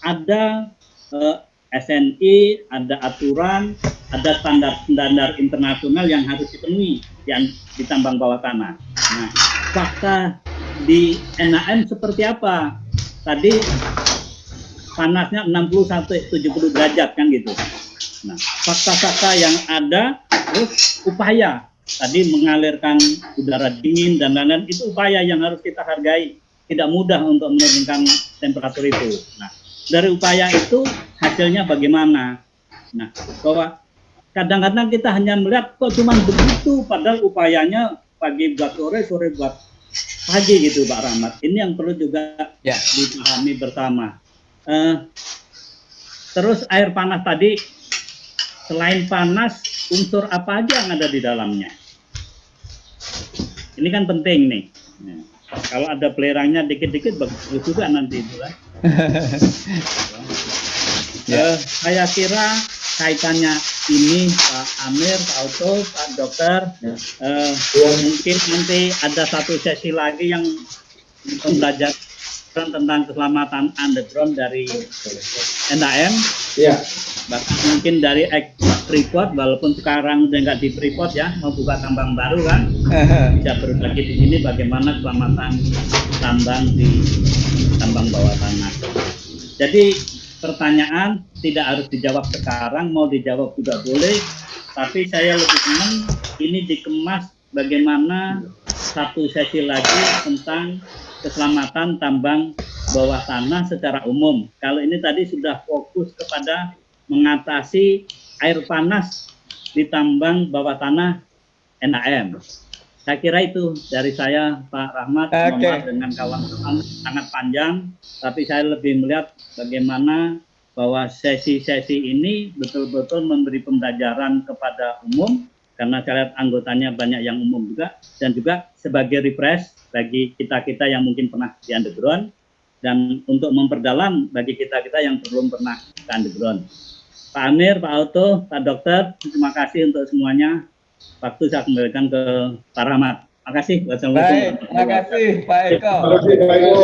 G: ada eh, SNI ada aturan ada standar-standar internasional yang harus dipenuhi yang di tambang bawah tanah. Nah, fakta di NAM seperti apa? Tadi panasnya 60 sampai 70 derajat kan gitu. Nah, fakta-fakta yang ada terus upaya tadi mengalirkan udara dingin dan lain-lain itu upaya yang harus kita hargai. Tidak mudah untuk menurunkan temperatur itu. Nah, dari upaya itu hasilnya bagaimana? Nah, bahwa kadang-kadang kita hanya melihat kok cuma begitu padahal upayanya pagi buat sore sore buat pagi gitu Pak Rahmat ini yang perlu juga ya. dipahami bersama uh, terus air panas tadi selain panas unsur apa aja yang ada di dalamnya ini kan penting nih ya. kalau ada pelerangnya dikit-dikit bagus juga nanti itu kan ya. uh, saya kira kaitannya ini Pak Amir, Pak Auto, Pak Dokter, ya. uh, ya. mungkin nanti ada satu sesi lagi yang belajar tentang keselamatan underground dari NAM. Ya. Bahkan mungkin dari Freeport, walaupun sekarang udah nggak di Freeport ya, mau buka tambang baru kan, bisa berbagi di sini bagaimana keselamatan tambang di tambang bawah tanah. Jadi pertanyaan tidak harus dijawab sekarang, mau dijawab juga boleh, tapi saya lebih senang ini dikemas bagaimana satu sesi lagi tentang keselamatan tambang bawah tanah secara umum. Kalau ini tadi sudah fokus kepada mengatasi air panas di tambang bawah tanah NAM. Saya kira itu dari saya Pak Rahmat okay. dengan kawan-kawan sangat panjang, tapi saya lebih melihat bagaimana bahwa sesi-sesi ini betul-betul memberi pembelajaran kepada umum karena saya lihat anggotanya banyak yang umum juga dan juga sebagai refresh bagi kita-kita yang mungkin pernah di underground dan untuk memperdalam bagi kita-kita yang belum pernah ke underground. Pak Amir, Pak Auto, Pak Dokter, terima kasih untuk semuanya waktu saya kembalikan ke Pak Rahmat. Terima kasih.
C: Baik, terima kasih Pak Eko. Terima kasih Pak Eko.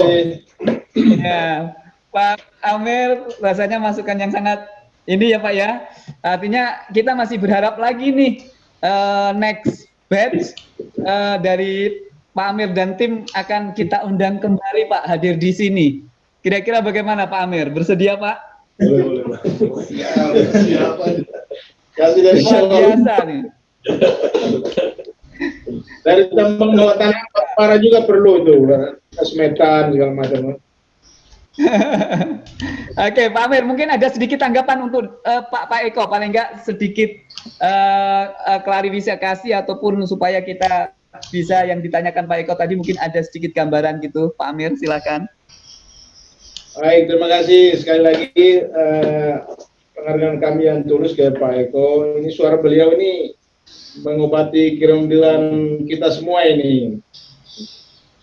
C: Ya, Pak Amir rasanya masukan yang sangat ini ya Pak ya. Artinya kita masih berharap lagi nih uh, next batch uh, dari Pak Amir dan tim akan kita undang kembali Pak hadir di sini. Kira-kira bagaimana Pak Amir? Bersedia Pak? Boleh, boleh.
B: Luar biasa nih. Dari tambang bawah tanah para juga perlu itu, kasmetan segala macam.
C: Oke, Pak Amir, mungkin ada sedikit tanggapan untuk uh, Pak Pak Eko, paling enggak sedikit uh, uh, klarifikasi ataupun supaya kita bisa yang ditanyakan Pak Eko tadi mungkin ada sedikit gambaran gitu, Pak Amir, silakan.
B: Baik, terima kasih sekali lagi uh, penghargaan kami yang tulus ke Pak Eko. Ini suara beliau ini mengobati kerendilan kita semua ini.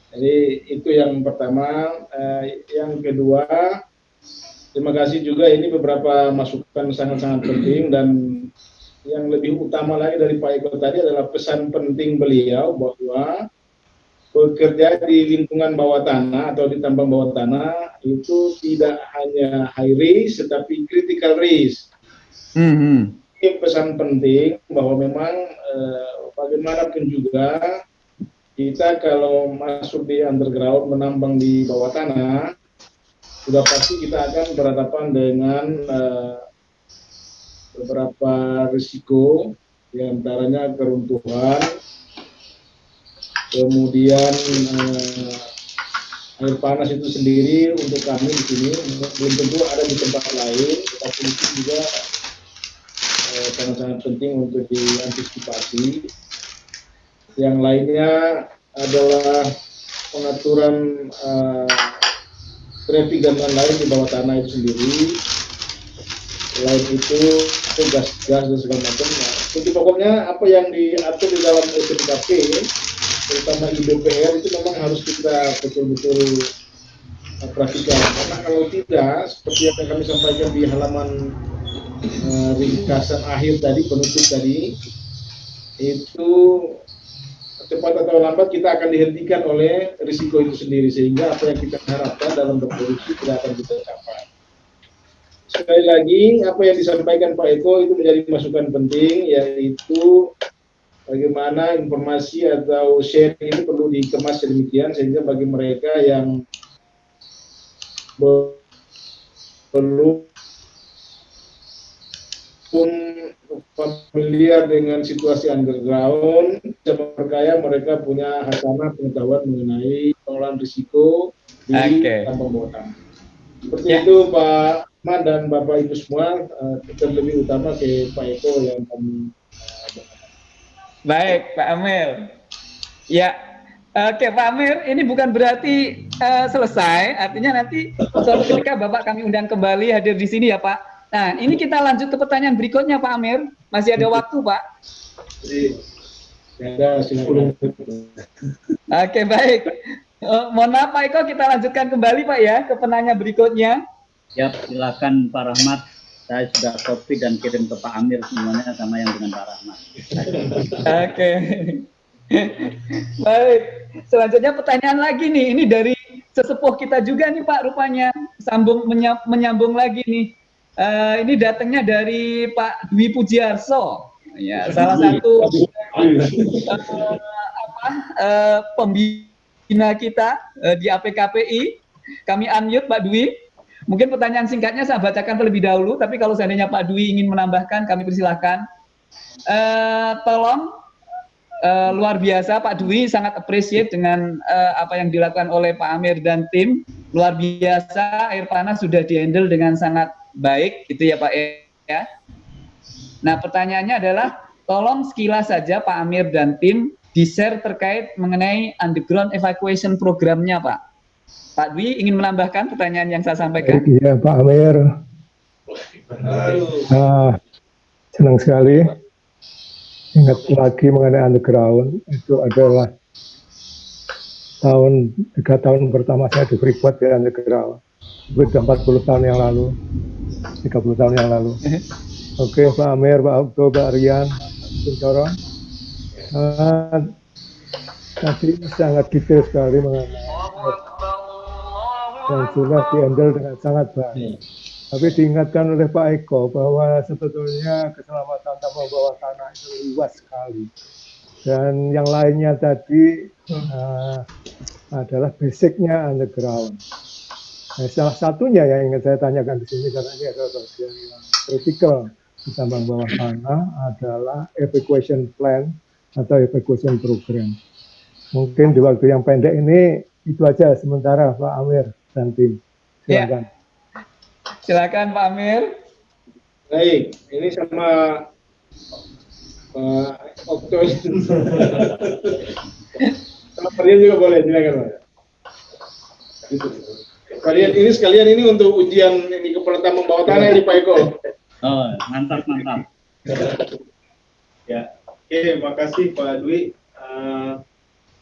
B: Jadi itu yang pertama. Eh, yang kedua, terima kasih juga ini beberapa masukan sangat-sangat penting dan yang lebih utama lagi dari Pak Eko tadi adalah pesan penting beliau bahwa bekerja di lingkungan bawah tanah atau di tambang bawah tanah itu tidak hanya high risk tetapi critical risk.
C: Mm -hmm.
B: Ini pesan penting bahwa memang eh, bagaimanapun juga kita kalau masuk di underground menambang di bawah tanah sudah pasti kita akan berhadapan dengan eh, beberapa risiko di antaranya keruntuhan kemudian eh, air panas itu sendiri untuk kami di sini. Belum tentu ada di tempat lain itu juga sangat-sangat eh, penting untuk diantisipasi. Yang lainnya adalah pengaturan uh, traffic dan lain-lain di bawah tanah itu sendiri. Selain itu gas-gas dan segala macam. Jadi pokoknya apa yang diatur di dalam SMKP terutama di DPR itu memang harus kita betul-betul uh, perhatikan. Karena kalau tidak seperti yang kami sampaikan di halaman ringkasan akhir tadi penutup tadi itu cepat atau lambat kita akan dihentikan oleh risiko itu sendiri sehingga apa yang kita harapkan dalam berproduksi tidak akan kita capai. Sekali lagi apa yang disampaikan Pak Eko itu menjadi masukan penting yaitu bagaimana informasi atau sharing ini perlu dikemas sedemikian sehingga bagi mereka yang perlu pun familiar dengan situasi underground, percaya mereka punya hasanah pengetahuan mengenai pengelolaan risiko di okay. tambang bawah tanah. Seperti ya. itu Pak Ahmad dan Bapak Ibu semua, uh, terlebih utama ke Pak Eko yang kami
C: Baik, Pak Amir. Ya, oke Pak Amir, ini bukan berarti uh, selesai, artinya nanti suatu ketika Bapak kami undang kembali hadir di sini ya Pak. Nah, ini kita lanjut ke pertanyaan berikutnya Pak Amir. Masih ada waktu Pak?
B: Ada,
C: Oke, baik. Uh, mohon maaf Pak Eko, kita lanjutkan kembali Pak ya ke penanya berikutnya.
G: Ya, silakan Pak Rahmat saya sudah copy dan kirim ke Pak Amir semuanya sama yang dengan Pak Rahmat.
C: Oke. Baik. Selanjutnya pertanyaan lagi nih. Ini dari sesepuh kita juga nih Pak rupanya. Sambung menyambung lagi nih. Uh, ini datangnya dari Pak Dwi Pujiarso. Ya, salah satu uh, apa, uh, pembina kita uh, di APKPI. Kami unmute Pak Dwi. Mungkin pertanyaan singkatnya saya bacakan terlebih dahulu, tapi kalau seandainya Pak Dwi ingin menambahkan, kami persilahkan. Uh, tolong uh, luar biasa Pak Dwi sangat appreciate dengan uh, apa yang dilakukan oleh Pak Amir dan tim. Luar biasa air panas sudah dihandle dengan sangat baik, gitu ya Pak ya. Nah pertanyaannya adalah tolong sekilas saja Pak Amir dan tim di-share terkait mengenai underground evacuation programnya Pak. Pak Dwi ingin menambahkan pertanyaan yang saya sampaikan.
K: Iya Pak Amir. Nah, senang sekali ingat lagi mengenai underground itu adalah tahun tiga tahun pertama saya di Freeport di underground sudah 40 tahun yang lalu 30 tahun yang lalu. Oke okay, Pak Amir Pak Abdo Pak Rian Kuncoro uh, tadi sangat detail sekali mengenai yang sudah dihandle dengan sangat baik. Tapi diingatkan oleh Pak Eko bahwa sebetulnya keselamatan tambang bawah tanah itu luas sekali. Dan yang lainnya tadi uh, adalah basicnya underground. Nah, salah satunya yang ingin saya tanyakan di sini karena ini adalah bagian yang kritikal di tambang bawah tanah adalah evacuation plan atau evacuation program. Mungkin di waktu yang pendek ini itu aja sementara Pak Amir dan tim. Silakan. Ya.
C: Silakan Pak Amir.
B: Baik, ini sama Pak Okto. sama kalian juga boleh, silakan Pak. Kalian ini sekalian ini untuk ujian ini keperluan membawa tanah ini Pak Eko.
G: Oh, mantap mantap.
A: ya, oke, makasih Pak Dwi. Uh,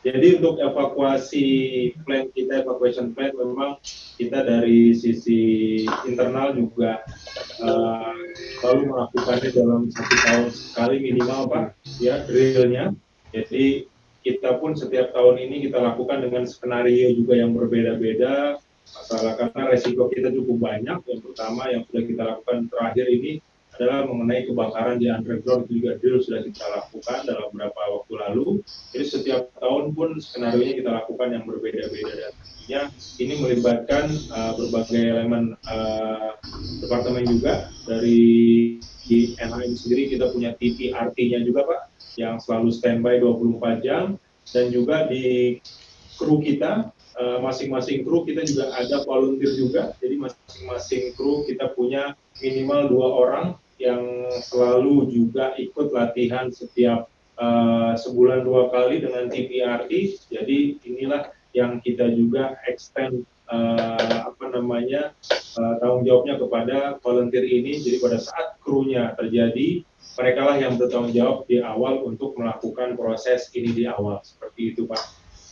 A: jadi untuk evakuasi plan kita, evacuation plan memang kita dari sisi internal juga uh, selalu melakukannya dalam satu tahun sekali minimal Pak, ya drillnya. Jadi kita pun setiap tahun ini kita lakukan dengan skenario juga yang berbeda-beda masalah karena resiko kita cukup banyak. Yang pertama yang sudah kita lakukan terakhir ini adalah mengenai kebakaran di underground itu juga drill sudah kita lakukan dalam beberapa waktu lalu. Jadi setiap tahun pun skenario nya kita lakukan yang berbeda-beda dan tentunya ini melibatkan uh, berbagai elemen uh, departemen juga. Dari di NHM sendiri kita punya TPRT-nya juga Pak yang selalu standby 24 jam. Dan juga di kru kita eh, masing-masing kru kita juga ada volunteer juga. Jadi masing-masing kru kita punya minimal dua orang yang selalu juga ikut latihan setiap uh, sebulan dua kali dengan TPRT. Jadi inilah yang kita juga extend uh, apa namanya uh, tanggung jawabnya kepada volunteer ini. Jadi pada saat krunya terjadi, mereka lah yang bertanggung jawab di awal untuk melakukan proses ini di awal seperti itu Pak.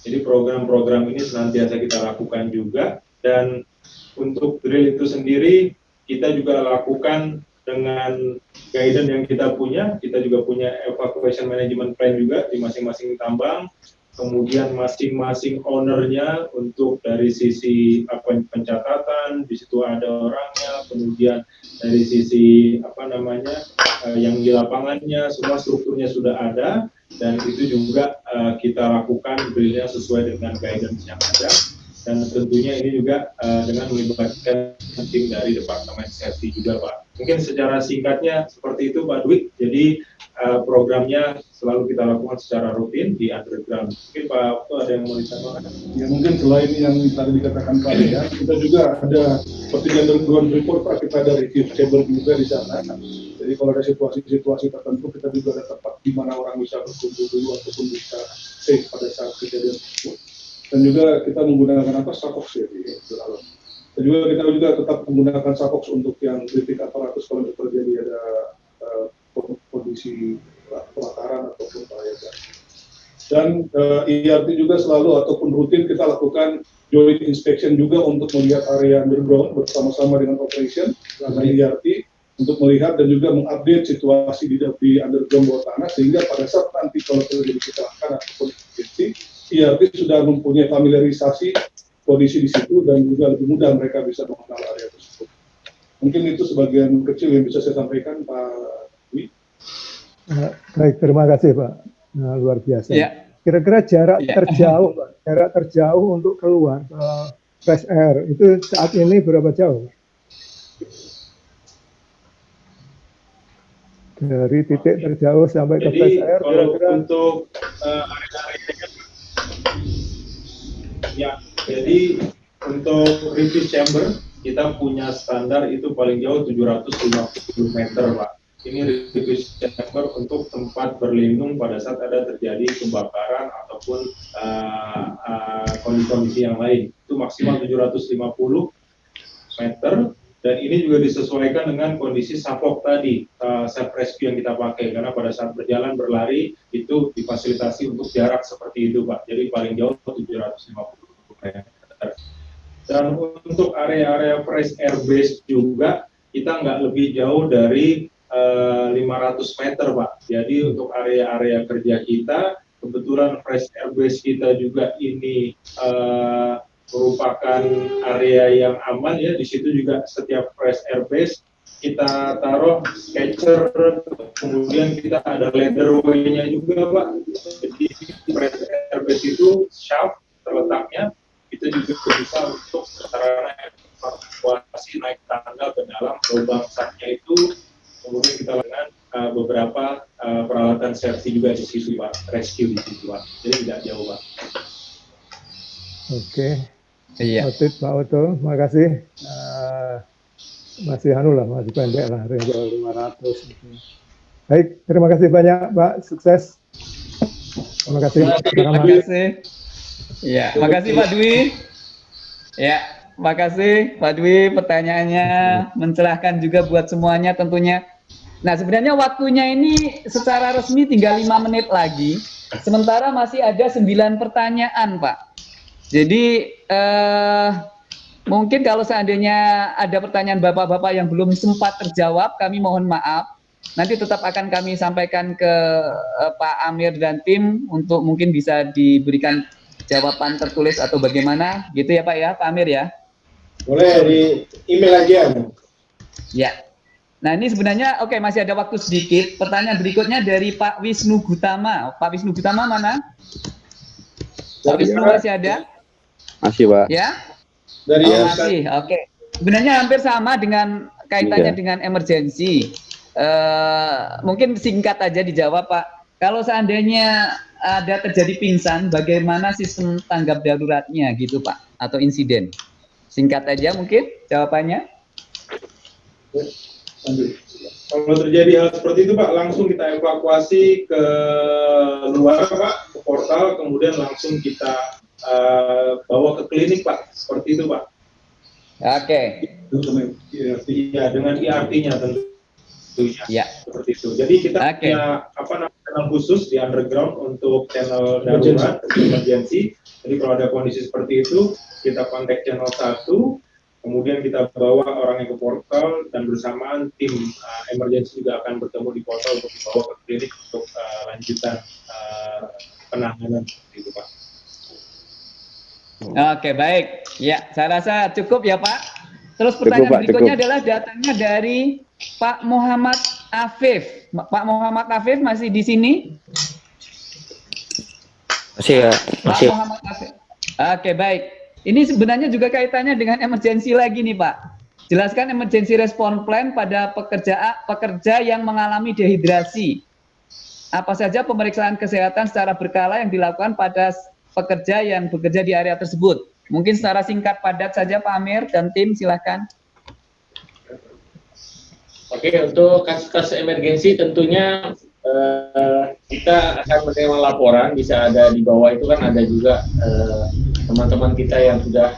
A: Jadi program-program ini senantiasa kita lakukan juga dan untuk drill itu sendiri kita juga lakukan dengan guidance yang kita punya, kita juga punya evacuation management plan juga di masing-masing tambang, kemudian masing-masing ownernya untuk dari sisi apa pencatatan, di situ ada orangnya, kemudian dari sisi apa namanya uh, yang di lapangannya, semua strukturnya sudah ada dan itu juga uh, kita lakukan drillnya sesuai dengan guidance yang ada dan tentunya ini juga uh, dengan melibatkan tim dari Departemen Safety juga Pak. Mungkin secara singkatnya seperti itu Pak Dwi. Jadi uh, programnya selalu kita lakukan secara rutin di underground. Mungkin Pak Okto ada yang mau ditambahkan?
L: Ya mungkin selain yang tadi dikatakan Pak ya, kita juga ada seperti underground report Pak, kita ada review chamber juga di sana. Jadi kalau ada situasi-situasi tertentu kita juga ada tempat di mana orang bisa berkumpul dulu ataupun bisa safe pada saat kejadian tersebut dan juga kita menggunakan apa sakox ya di dalam. Dan juga kita juga tetap menggunakan sakox untuk yang kritik aparatus kalau terjadi ada uh, kondisi kebakaran ataupun bahaya. Dan uh, eh, IRT juga selalu ataupun rutin kita lakukan joint inspection juga untuk melihat area underground bersama-sama dengan operation dan IRT untuk melihat dan juga mengupdate situasi di, di underground bawah tanah sehingga pada saat nanti kalau terjadi kecelakaan ataupun emergency IRT iya, sudah mempunyai familiarisasi kondisi di situ dan juga lebih mudah mereka bisa mengenal area tersebut. Mungkin itu sebagian kecil yang bisa saya sampaikan Pak Dwi.
K: Uh, baik, terima kasih Pak. Nah, luar biasa. Ya. Kira-kira jarak ya. terjauh, Pak, jarak terjauh untuk keluar ke fresh air itu saat ini berapa jauh? Dari titik terjauh sampai
A: Jadi,
K: ke fresh air.
A: Kira-kira untuk uh, area-area Ya, jadi untuk review chamber kita punya standar itu paling jauh 750 meter, Pak. Ini review chamber untuk tempat berlindung pada saat ada terjadi kebakaran ataupun kondisi-kondisi uh, uh, yang lain. Itu maksimal 750 meter dan ini juga disesuaikan dengan kondisi sapok tadi, uh, self rescue yang kita pakai karena pada saat berjalan berlari itu difasilitasi untuk jarak seperti itu, Pak. Jadi paling jauh 750 dan untuk area-area fresh air base juga kita nggak lebih jauh dari uh, eh, 500 meter Pak. Jadi untuk area-area kerja kita kebetulan fresh air base kita juga ini uh, merupakan area yang aman ya. Di situ juga setiap fresh air base kita taruh sketcher, kemudian kita ada way-nya juga Pak. Jadi fresh air base itu shaft lubang saknya itu kemudian kita lakukan uh, beberapa uh, peralatan safety juga di situ pak. Rescue di situ pak. Jadi tidak jauh pak.
K: Oke. Okay. iya Otit Pak Oto makasih uh, masih anu lah masih pendek lah range 500 gitu. baik terima kasih banyak Pak. Sukses. Terima kasih. Terima kasih.
C: Ya, makasih Pak Dwi. Ya, makasih Pak Dwi pertanyaannya mencerahkan juga buat semuanya tentunya. Nah, sebenarnya waktunya ini secara resmi tinggal lima menit lagi. Sementara masih ada sembilan pertanyaan, Pak. Jadi eh, mungkin kalau seandainya ada pertanyaan bapak-bapak yang belum sempat terjawab, kami mohon maaf. nanti tetap akan kami sampaikan ke uh, Pak Amir dan tim untuk mungkin bisa diberikan jawaban tertulis atau bagaimana gitu ya Pak ya Pak Amir ya
B: boleh di email aja
C: ya. Nah ini sebenarnya oke okay, masih ada waktu sedikit. Pertanyaan berikutnya dari Pak Wisnu Gutama. Pak Wisnu Gutama mana? Pak Wisnu masih ada?
I: Masih Pak.
C: Ya?
B: Dari
C: oh, masih oke. Okay. sebenarnya hampir sama dengan kaitannya iya. dengan emergensi. Uh, mungkin singkat aja dijawab Pak. Kalau seandainya ada terjadi pingsan, bagaimana sistem tanggap daruratnya gitu Pak, atau insiden? Singkat aja mungkin jawabannya.
A: Kalau terjadi hal seperti itu Pak, langsung kita evakuasi ke luar Pak, ke portal, kemudian langsung kita uh, bawa ke klinik Pak, seperti itu Pak.
C: Oke.
A: Okay. Ya, dengan IRT-nya tentu
C: ya.
A: seperti itu. Jadi kita okay. punya apa namanya channel khusus di underground untuk channel darurat emergency. Jadi kalau ada kondisi seperti itu, kita kontak channel satu, kemudian kita bawa orang yang ke portal dan bersamaan tim uh, emergency juga akan bertemu di portal untuk dibawa ke klinik untuk uh, lanjutan uh, penanganan seperti itu, Pak.
C: Oke, baik. Ya, saya rasa cukup ya, Pak. Terus pertanyaan cukup, berikutnya cukup. adalah datangnya dari Pak Muhammad Afif. Pak Muhammad Afif masih di sini?
I: Masih ya. Masih.
C: Pak Muhammad Afif. Oke, baik. Ini sebenarnya juga kaitannya dengan emergensi lagi nih, Pak. Jelaskan emergency response plan pada pekerja pekerja yang mengalami dehidrasi. Apa saja pemeriksaan kesehatan secara berkala yang dilakukan pada pekerja yang bekerja di area tersebut? Mungkin secara singkat padat saja Pak Amir dan tim silahkan.
D: Oke, untuk kasus-kasus emergensi tentunya eh, kita akan menerima laporan, bisa ada di bawah itu kan ada juga eh, teman-teman eh, kita yang sudah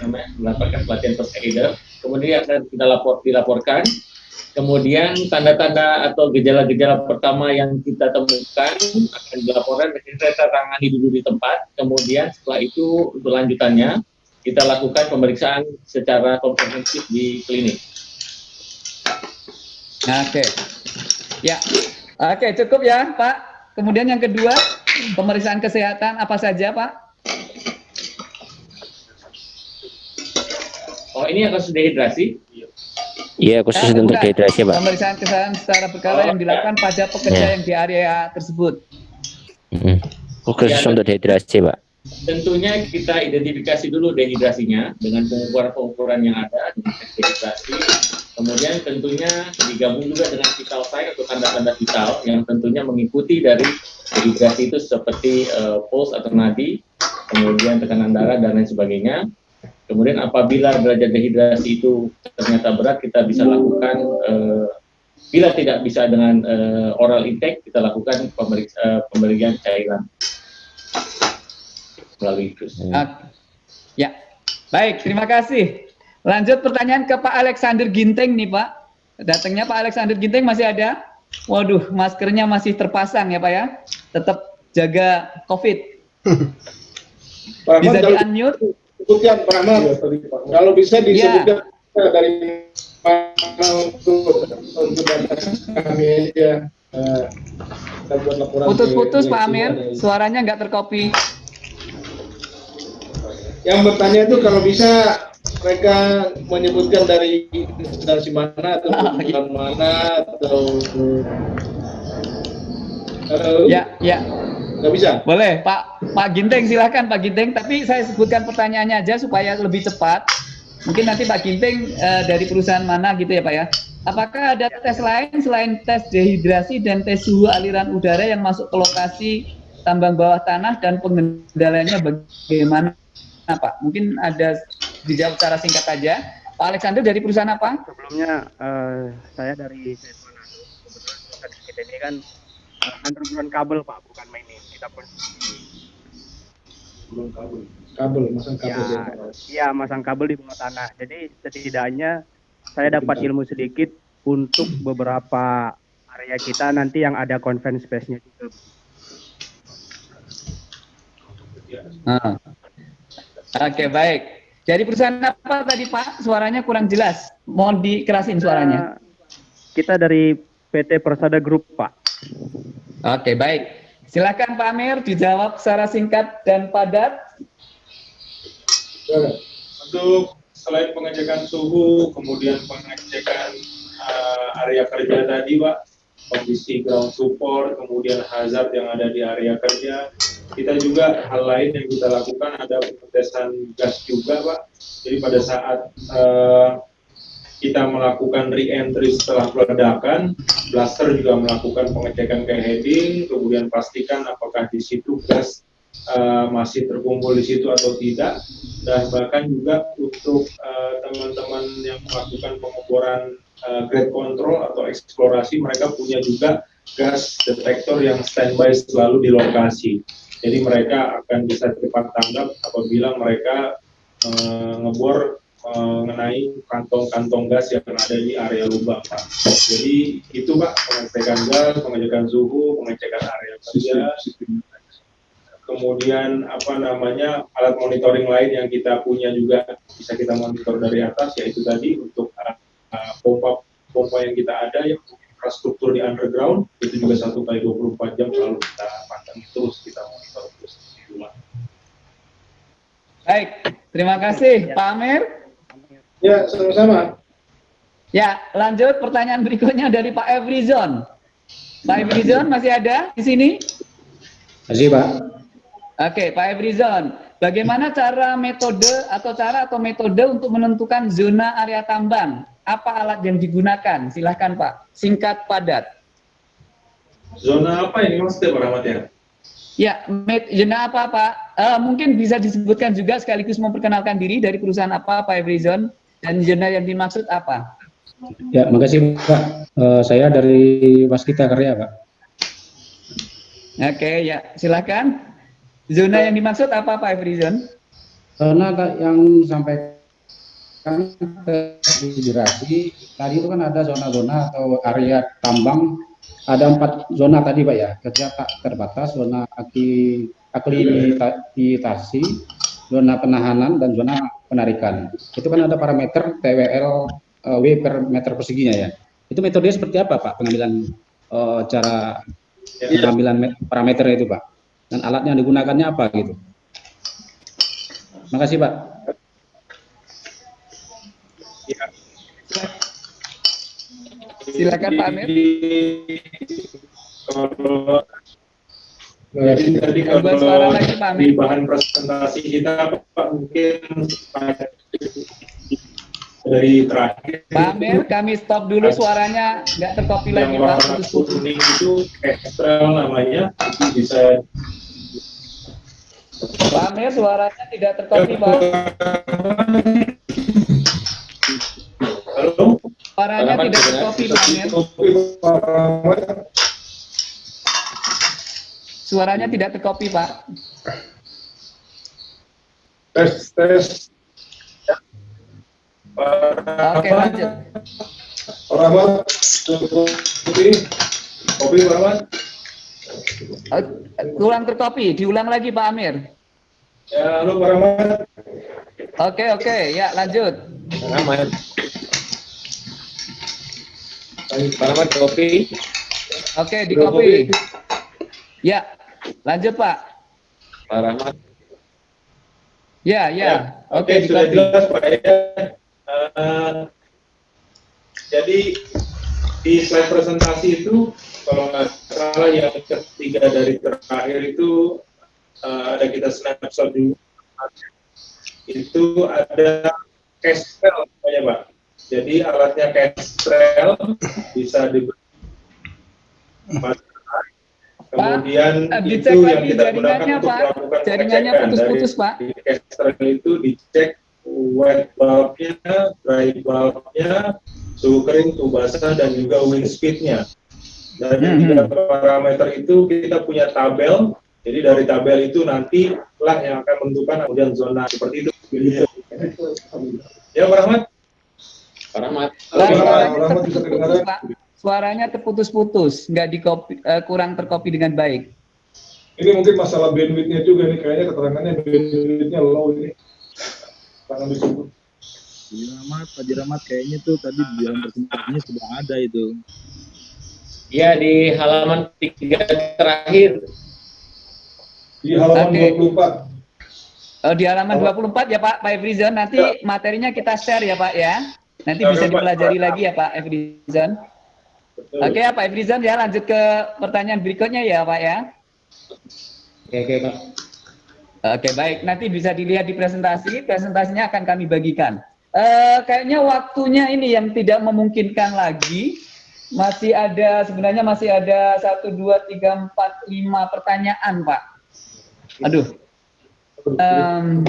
D: namanya, mendapatkan pelatihan first aider, kemudian akan kita lapor, dilaporkan Kemudian tanda-tanda atau gejala-gejala pertama yang kita temukan akan dilaporkan kita tangani dulu di tempat. Kemudian setelah itu untuk lanjutannya kita lakukan pemeriksaan secara komprehensif di klinik.
C: Oke, ya, oke cukup ya Pak. Kemudian yang kedua pemeriksaan kesehatan apa saja Pak?
D: Oh ini akan sudah dehidrasi?
I: Iya, khusus eh, untuk dehidrasi, Pak.
C: Pemeriksaan kesehatan secara berkala oh, yang dilakukan ya. pada pekerja ya. yang di area tersebut.
I: Hmm. Khusus ya, untuk dehidrasi, Pak.
D: Tentunya kita identifikasi dulu dehidrasinya dengan pengukuran-pengukuran yang ada dengan dehidrasi. Kemudian tentunya digabung juga dengan vital sign atau tanda-tanda vital yang tentunya mengikuti dari dehidrasi itu seperti uh, pulse atau nadi, kemudian tekanan darah dan lain sebagainya. Kemudian apabila derajat dehidrasi itu ternyata berat, kita bisa lakukan uh, bila tidak bisa dengan uh, oral intake, kita lakukan uh, pemberian cairan melalui infus.
C: Ya, baik, terima kasih. Lanjut pertanyaan ke Pak Alexander Ginteng nih Pak. Datangnya Pak Alexander Ginteng masih ada? Waduh, maskernya masih terpasang ya Pak ya. Tetap jaga COVID. Bisa di-unmute
B: sebutkan Pak Ahmad. Ya, Kalau bisa disebutkan ya. dari mana untuk untuk kami
C: ya. Putus-putus Pak Amir, suaranya nggak terkopi.
B: Yang bertanya itu kalau bisa mereka menyebutkan dari instansi mana atau oh, iya. mana atau
C: Halo? Ya, ya.
B: Nggak bisa?
C: Boleh, Pak Pak Ginteng silahkan Pak Ginteng. Tapi saya sebutkan pertanyaannya aja supaya lebih cepat. Mungkin nanti Pak Ginteng uh, dari perusahaan mana gitu ya Pak ya. Apakah ada tes lain selain tes dehidrasi dan tes suhu aliran udara yang masuk ke lokasi tambang bawah tanah dan pengendaliannya bagaimana Pak? Mungkin ada dijawab secara singkat saja. Pak Alexander dari perusahaan apa?
M: Sebelumnya uh, saya dari Kebetulan kita ini kan underground kabel Pak, bukan main kita pun
B: belum kabel kabel masang kabel
M: ya, ya masang kabel di bawah tanah jadi setidaknya saya dapat ilmu sedikit untuk beberapa area kita nanti yang ada conference space-nya juga
C: ah. Oke, okay, baik. Jadi perusahaan apa tadi Pak? Suaranya kurang jelas. Mohon dikerasin suaranya.
M: Kita dari PT Persada Group, Pak.
C: Oke, baik. Silakan Pak Amir dijawab secara singkat dan padat.
A: Untuk selain pengecekan suhu, kemudian pengecekan uh, area kerja tadi, Pak, kondisi ground support, kemudian hazard yang ada di area kerja, kita juga hal lain yang kita lakukan ada pengetesan gas juga, Pak. Jadi pada saat uh, kita melakukan re-entry setelah peledakan, blaster juga melakukan pengecekan ke heading, kemudian pastikan apakah di situ gas uh, masih terkumpul di situ atau tidak, dan bahkan juga untuk eh, teman-teman uh, yang melakukan pengeboran grade control atau eksplorasi, mereka punya juga gas detektor yang standby selalu di lokasi. Jadi mereka akan bisa cepat tanggap apabila mereka uh, ngebor mengenai kantong-kantong gas yang ada di area lubang, Pak. Jadi itu, Pak, pengecekan gas, pengecekan suhu, pengecekan area kerja, kemudian apa namanya alat monitoring lain yang kita punya juga bisa kita monitor dari atas, yaitu tadi untuk uh, pompa pompa yang kita ada yang infrastruktur di underground itu juga satu kali 24 jam selalu kita pantang terus kita monitor terus di rumah.
C: Baik, terima kasih Pak Amir.
B: Ya, sama-sama.
C: Ya, lanjut pertanyaan berikutnya dari Pak Evrizon. Pak Evrizon masih ada di sini?
B: Masih, Pak.
C: Oke, Pak Evrizon. Bagaimana cara metode atau cara atau metode untuk menentukan zona area tambang? Apa alat yang digunakan? Silahkan Pak, singkat padat.
A: Zona apa ini maksudnya Pak Rahmat ya?
C: Ya, zona apa Pak? Uh, mungkin bisa disebutkan juga sekaligus memperkenalkan diri dari perusahaan apa Pak Evrizon? Dan zona yang dimaksud apa?
N: Ya, makasih Pak. Uh, saya dari Waskita Karya, Pak.
C: Oke, ya silakan. Zona yang dimaksud apa Pak Efrizon?
N: Zona yang sampaikan terintegrasi, tadi itu kan ada zona-zona atau area tambang, ada empat zona tadi Pak ya, kerja tak terbatas, zona aki, aklimatasi, zona penahanan, dan zona penarikan. Itu kan ada parameter TWL uh, W per meter perseginya ya. Itu metodenya seperti apa Pak pengambilan uh, cara pengambilan parameter itu Pak? Dan alatnya digunakannya apa gitu? Terima kasih Pak.
A: Ya.
C: Silakan Pak Amir.
A: Kalau jadi tadi kalau lagi, Pak di bahan presentasi kita Pak mungkin dari terakhir.
C: Pak Amir kami stop dulu suaranya. Nggak terkopi lagi Pak.
A: putus kuning itu ekstral namanya itu bisa
C: Pak Amir suaranya tidak terkopi Pak suaranya tidak terkopi Pak Amir Suaranya tidak terkopi, Pak.
A: Tes, tes.
C: Oke, lanjut.
A: Pak Rahmat, kopi Pak Rahmat.
C: Kurang terkopi, diulang lagi Pak Amir.
A: Ya, halo Pak Rahmat.
C: Oke, oke, ya lanjut.
D: Pak Rahmat. Pak Rahmat kopi.
C: Oke, di kopi. Ya, Lanjut Pak.
D: Pak Rahmat.
C: Ya, ya. ya.
A: Oke, okay, sudah jelas Pak ya. Uh, jadi di slide presentasi itu kalau nggak salah yang ketiga dari terakhir itu uh, ada kita snapshot juga. Itu ada Kestrel ya Pak. Jadi alatnya Kestrel bisa diberi Kemudian
C: Pak,
A: itu yang kita gunakan untuk
C: Pak.
A: melakukan
C: jaringannya putus-putus Pak.
A: Di Kestrel itu dicek wet bulbnya, dry bulbnya, suhu kering, suhu basah, dan juga wind speednya. Dari hmm. tiga parameter itu kita punya tabel. Jadi dari tabel itu nanti lah yang akan menentukan kemudian zona seperti itu. Gitu. Ya, Pak Rahmat.
D: Rahmat.
C: Rahmat suaranya terputus-putus, nggak dikopi, uh, kurang terkopi dengan baik.
K: Ini mungkin masalah bandwidthnya juga nih, kayaknya keterangannya bandwidthnya low ini. Karena disebut.
F: Haji Rahmat, Haji Rahmat kayaknya tuh tadi di dalam presentasinya sudah ada itu.
D: Ya di halaman tiga terakhir.
B: Di halaman
C: Oke.
B: 24.
C: Oh, di halaman 24 ya Pak, Pak Efrizon. Nanti materinya kita share ya Pak ya. Nanti bisa dipelajari lagi ya Pak Efrizon. Oke ya Pak Efrizon ya lanjut ke pertanyaan berikutnya ya Pak ya.
B: Oke, oke, Pak.
C: Oke baik, nanti bisa dilihat di presentasi. Presentasinya akan kami bagikan. Eh, kayaknya waktunya ini yang tidak memungkinkan lagi. Masih ada sebenarnya masih ada satu dua tiga empat lima pertanyaan Pak. Aduh. Em,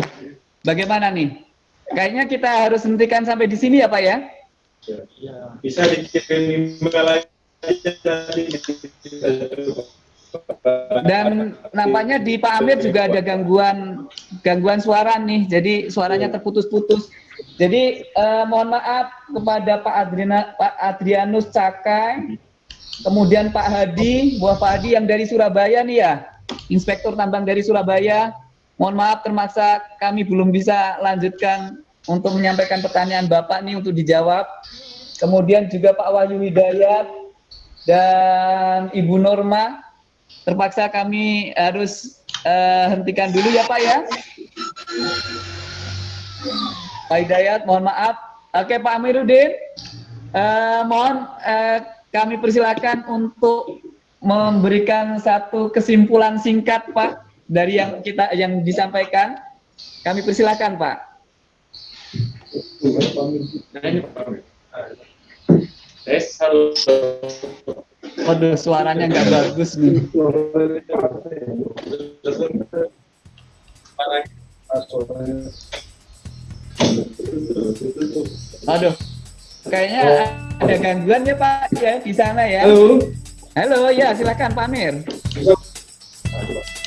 C: bagaimana nih? Kayaknya kita harus hentikan sampai di sini ya Pak ya.
A: Bisa dikirim email aja
C: Dan nampaknya di Pak Amir juga ada gangguan gangguan suara nih, jadi suaranya terputus-putus. Jadi eh, mohon maaf kepada Pak Adriana, Pak Adrianus Cakai, kemudian Pak Hadi, buah Pak Hadi yang dari Surabaya nih ya, Inspektur Tambang dari Surabaya. Mohon maaf termaksa kami belum bisa lanjutkan untuk menyampaikan pertanyaan Bapak nih untuk dijawab. Kemudian juga Pak Wahyu Hidayat dan Ibu Norma terpaksa kami harus eh, hentikan dulu ya Pak ya. Pak Hidayat, mohon maaf. Oke Pak Amiruddin, eh, mohon eh, kami persilakan untuk memberikan satu kesimpulan singkat Pak dari yang kita yang disampaikan. Kami persilakan Pak.
D: Halo.
C: Waduh, suaranya nggak bagus nih. Aduh, kayaknya ada gangguan ya Pak ya di sana ya.
B: Halo.
C: Halo, ya silakan Pak Amir.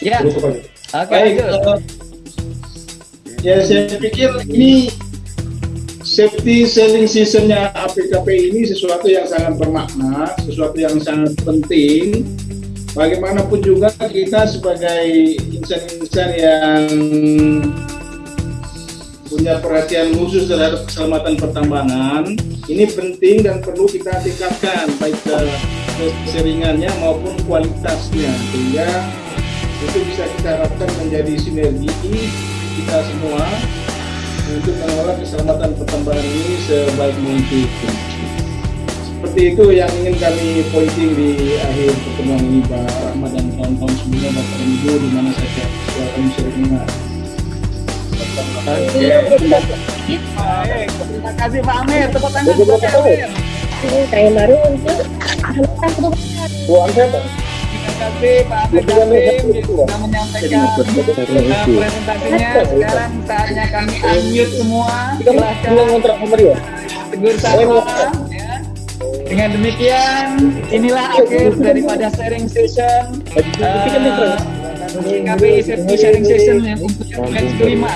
C: Ya, oke
B: Baik,
C: lanjut.
B: eh, ya saya pikir ini safety selling seasonnya APKP ini sesuatu yang sangat bermakna, sesuatu yang sangat penting. Bagaimanapun juga kita sebagai insan-insan yang punya perhatian khusus terhadap keselamatan pertambangan, ini penting dan perlu kita tingkatkan baik ke- keseringannya maupun kualitasnya sehingga itu bisa kita harapkan menjadi sinergi kita semua untuk mengelola keselamatan pertambangan ini sebaik mungkin. Seperti itu yang ingin kami pointing di akhir pertemuan ini Pak Rahmat dan kawan-kawan sebelumnya Bapak Ibu di mana saja kami sering dengar.
C: Terima kasih Pak Amir. Tepuk tangan Pak Amir.
O: Saya baru untuk melakukan perubahan.
C: Terima kasih Pak Amir Kasim sudah menyampaikan uh, presentasinya. Sekarang saatnya kami unmute semua. Silahkan tegur sapa. ya. Dengan demikian, inilah akhir daripada sharing session uh, KPI Safety Sharing Session yang untuk yang kelima.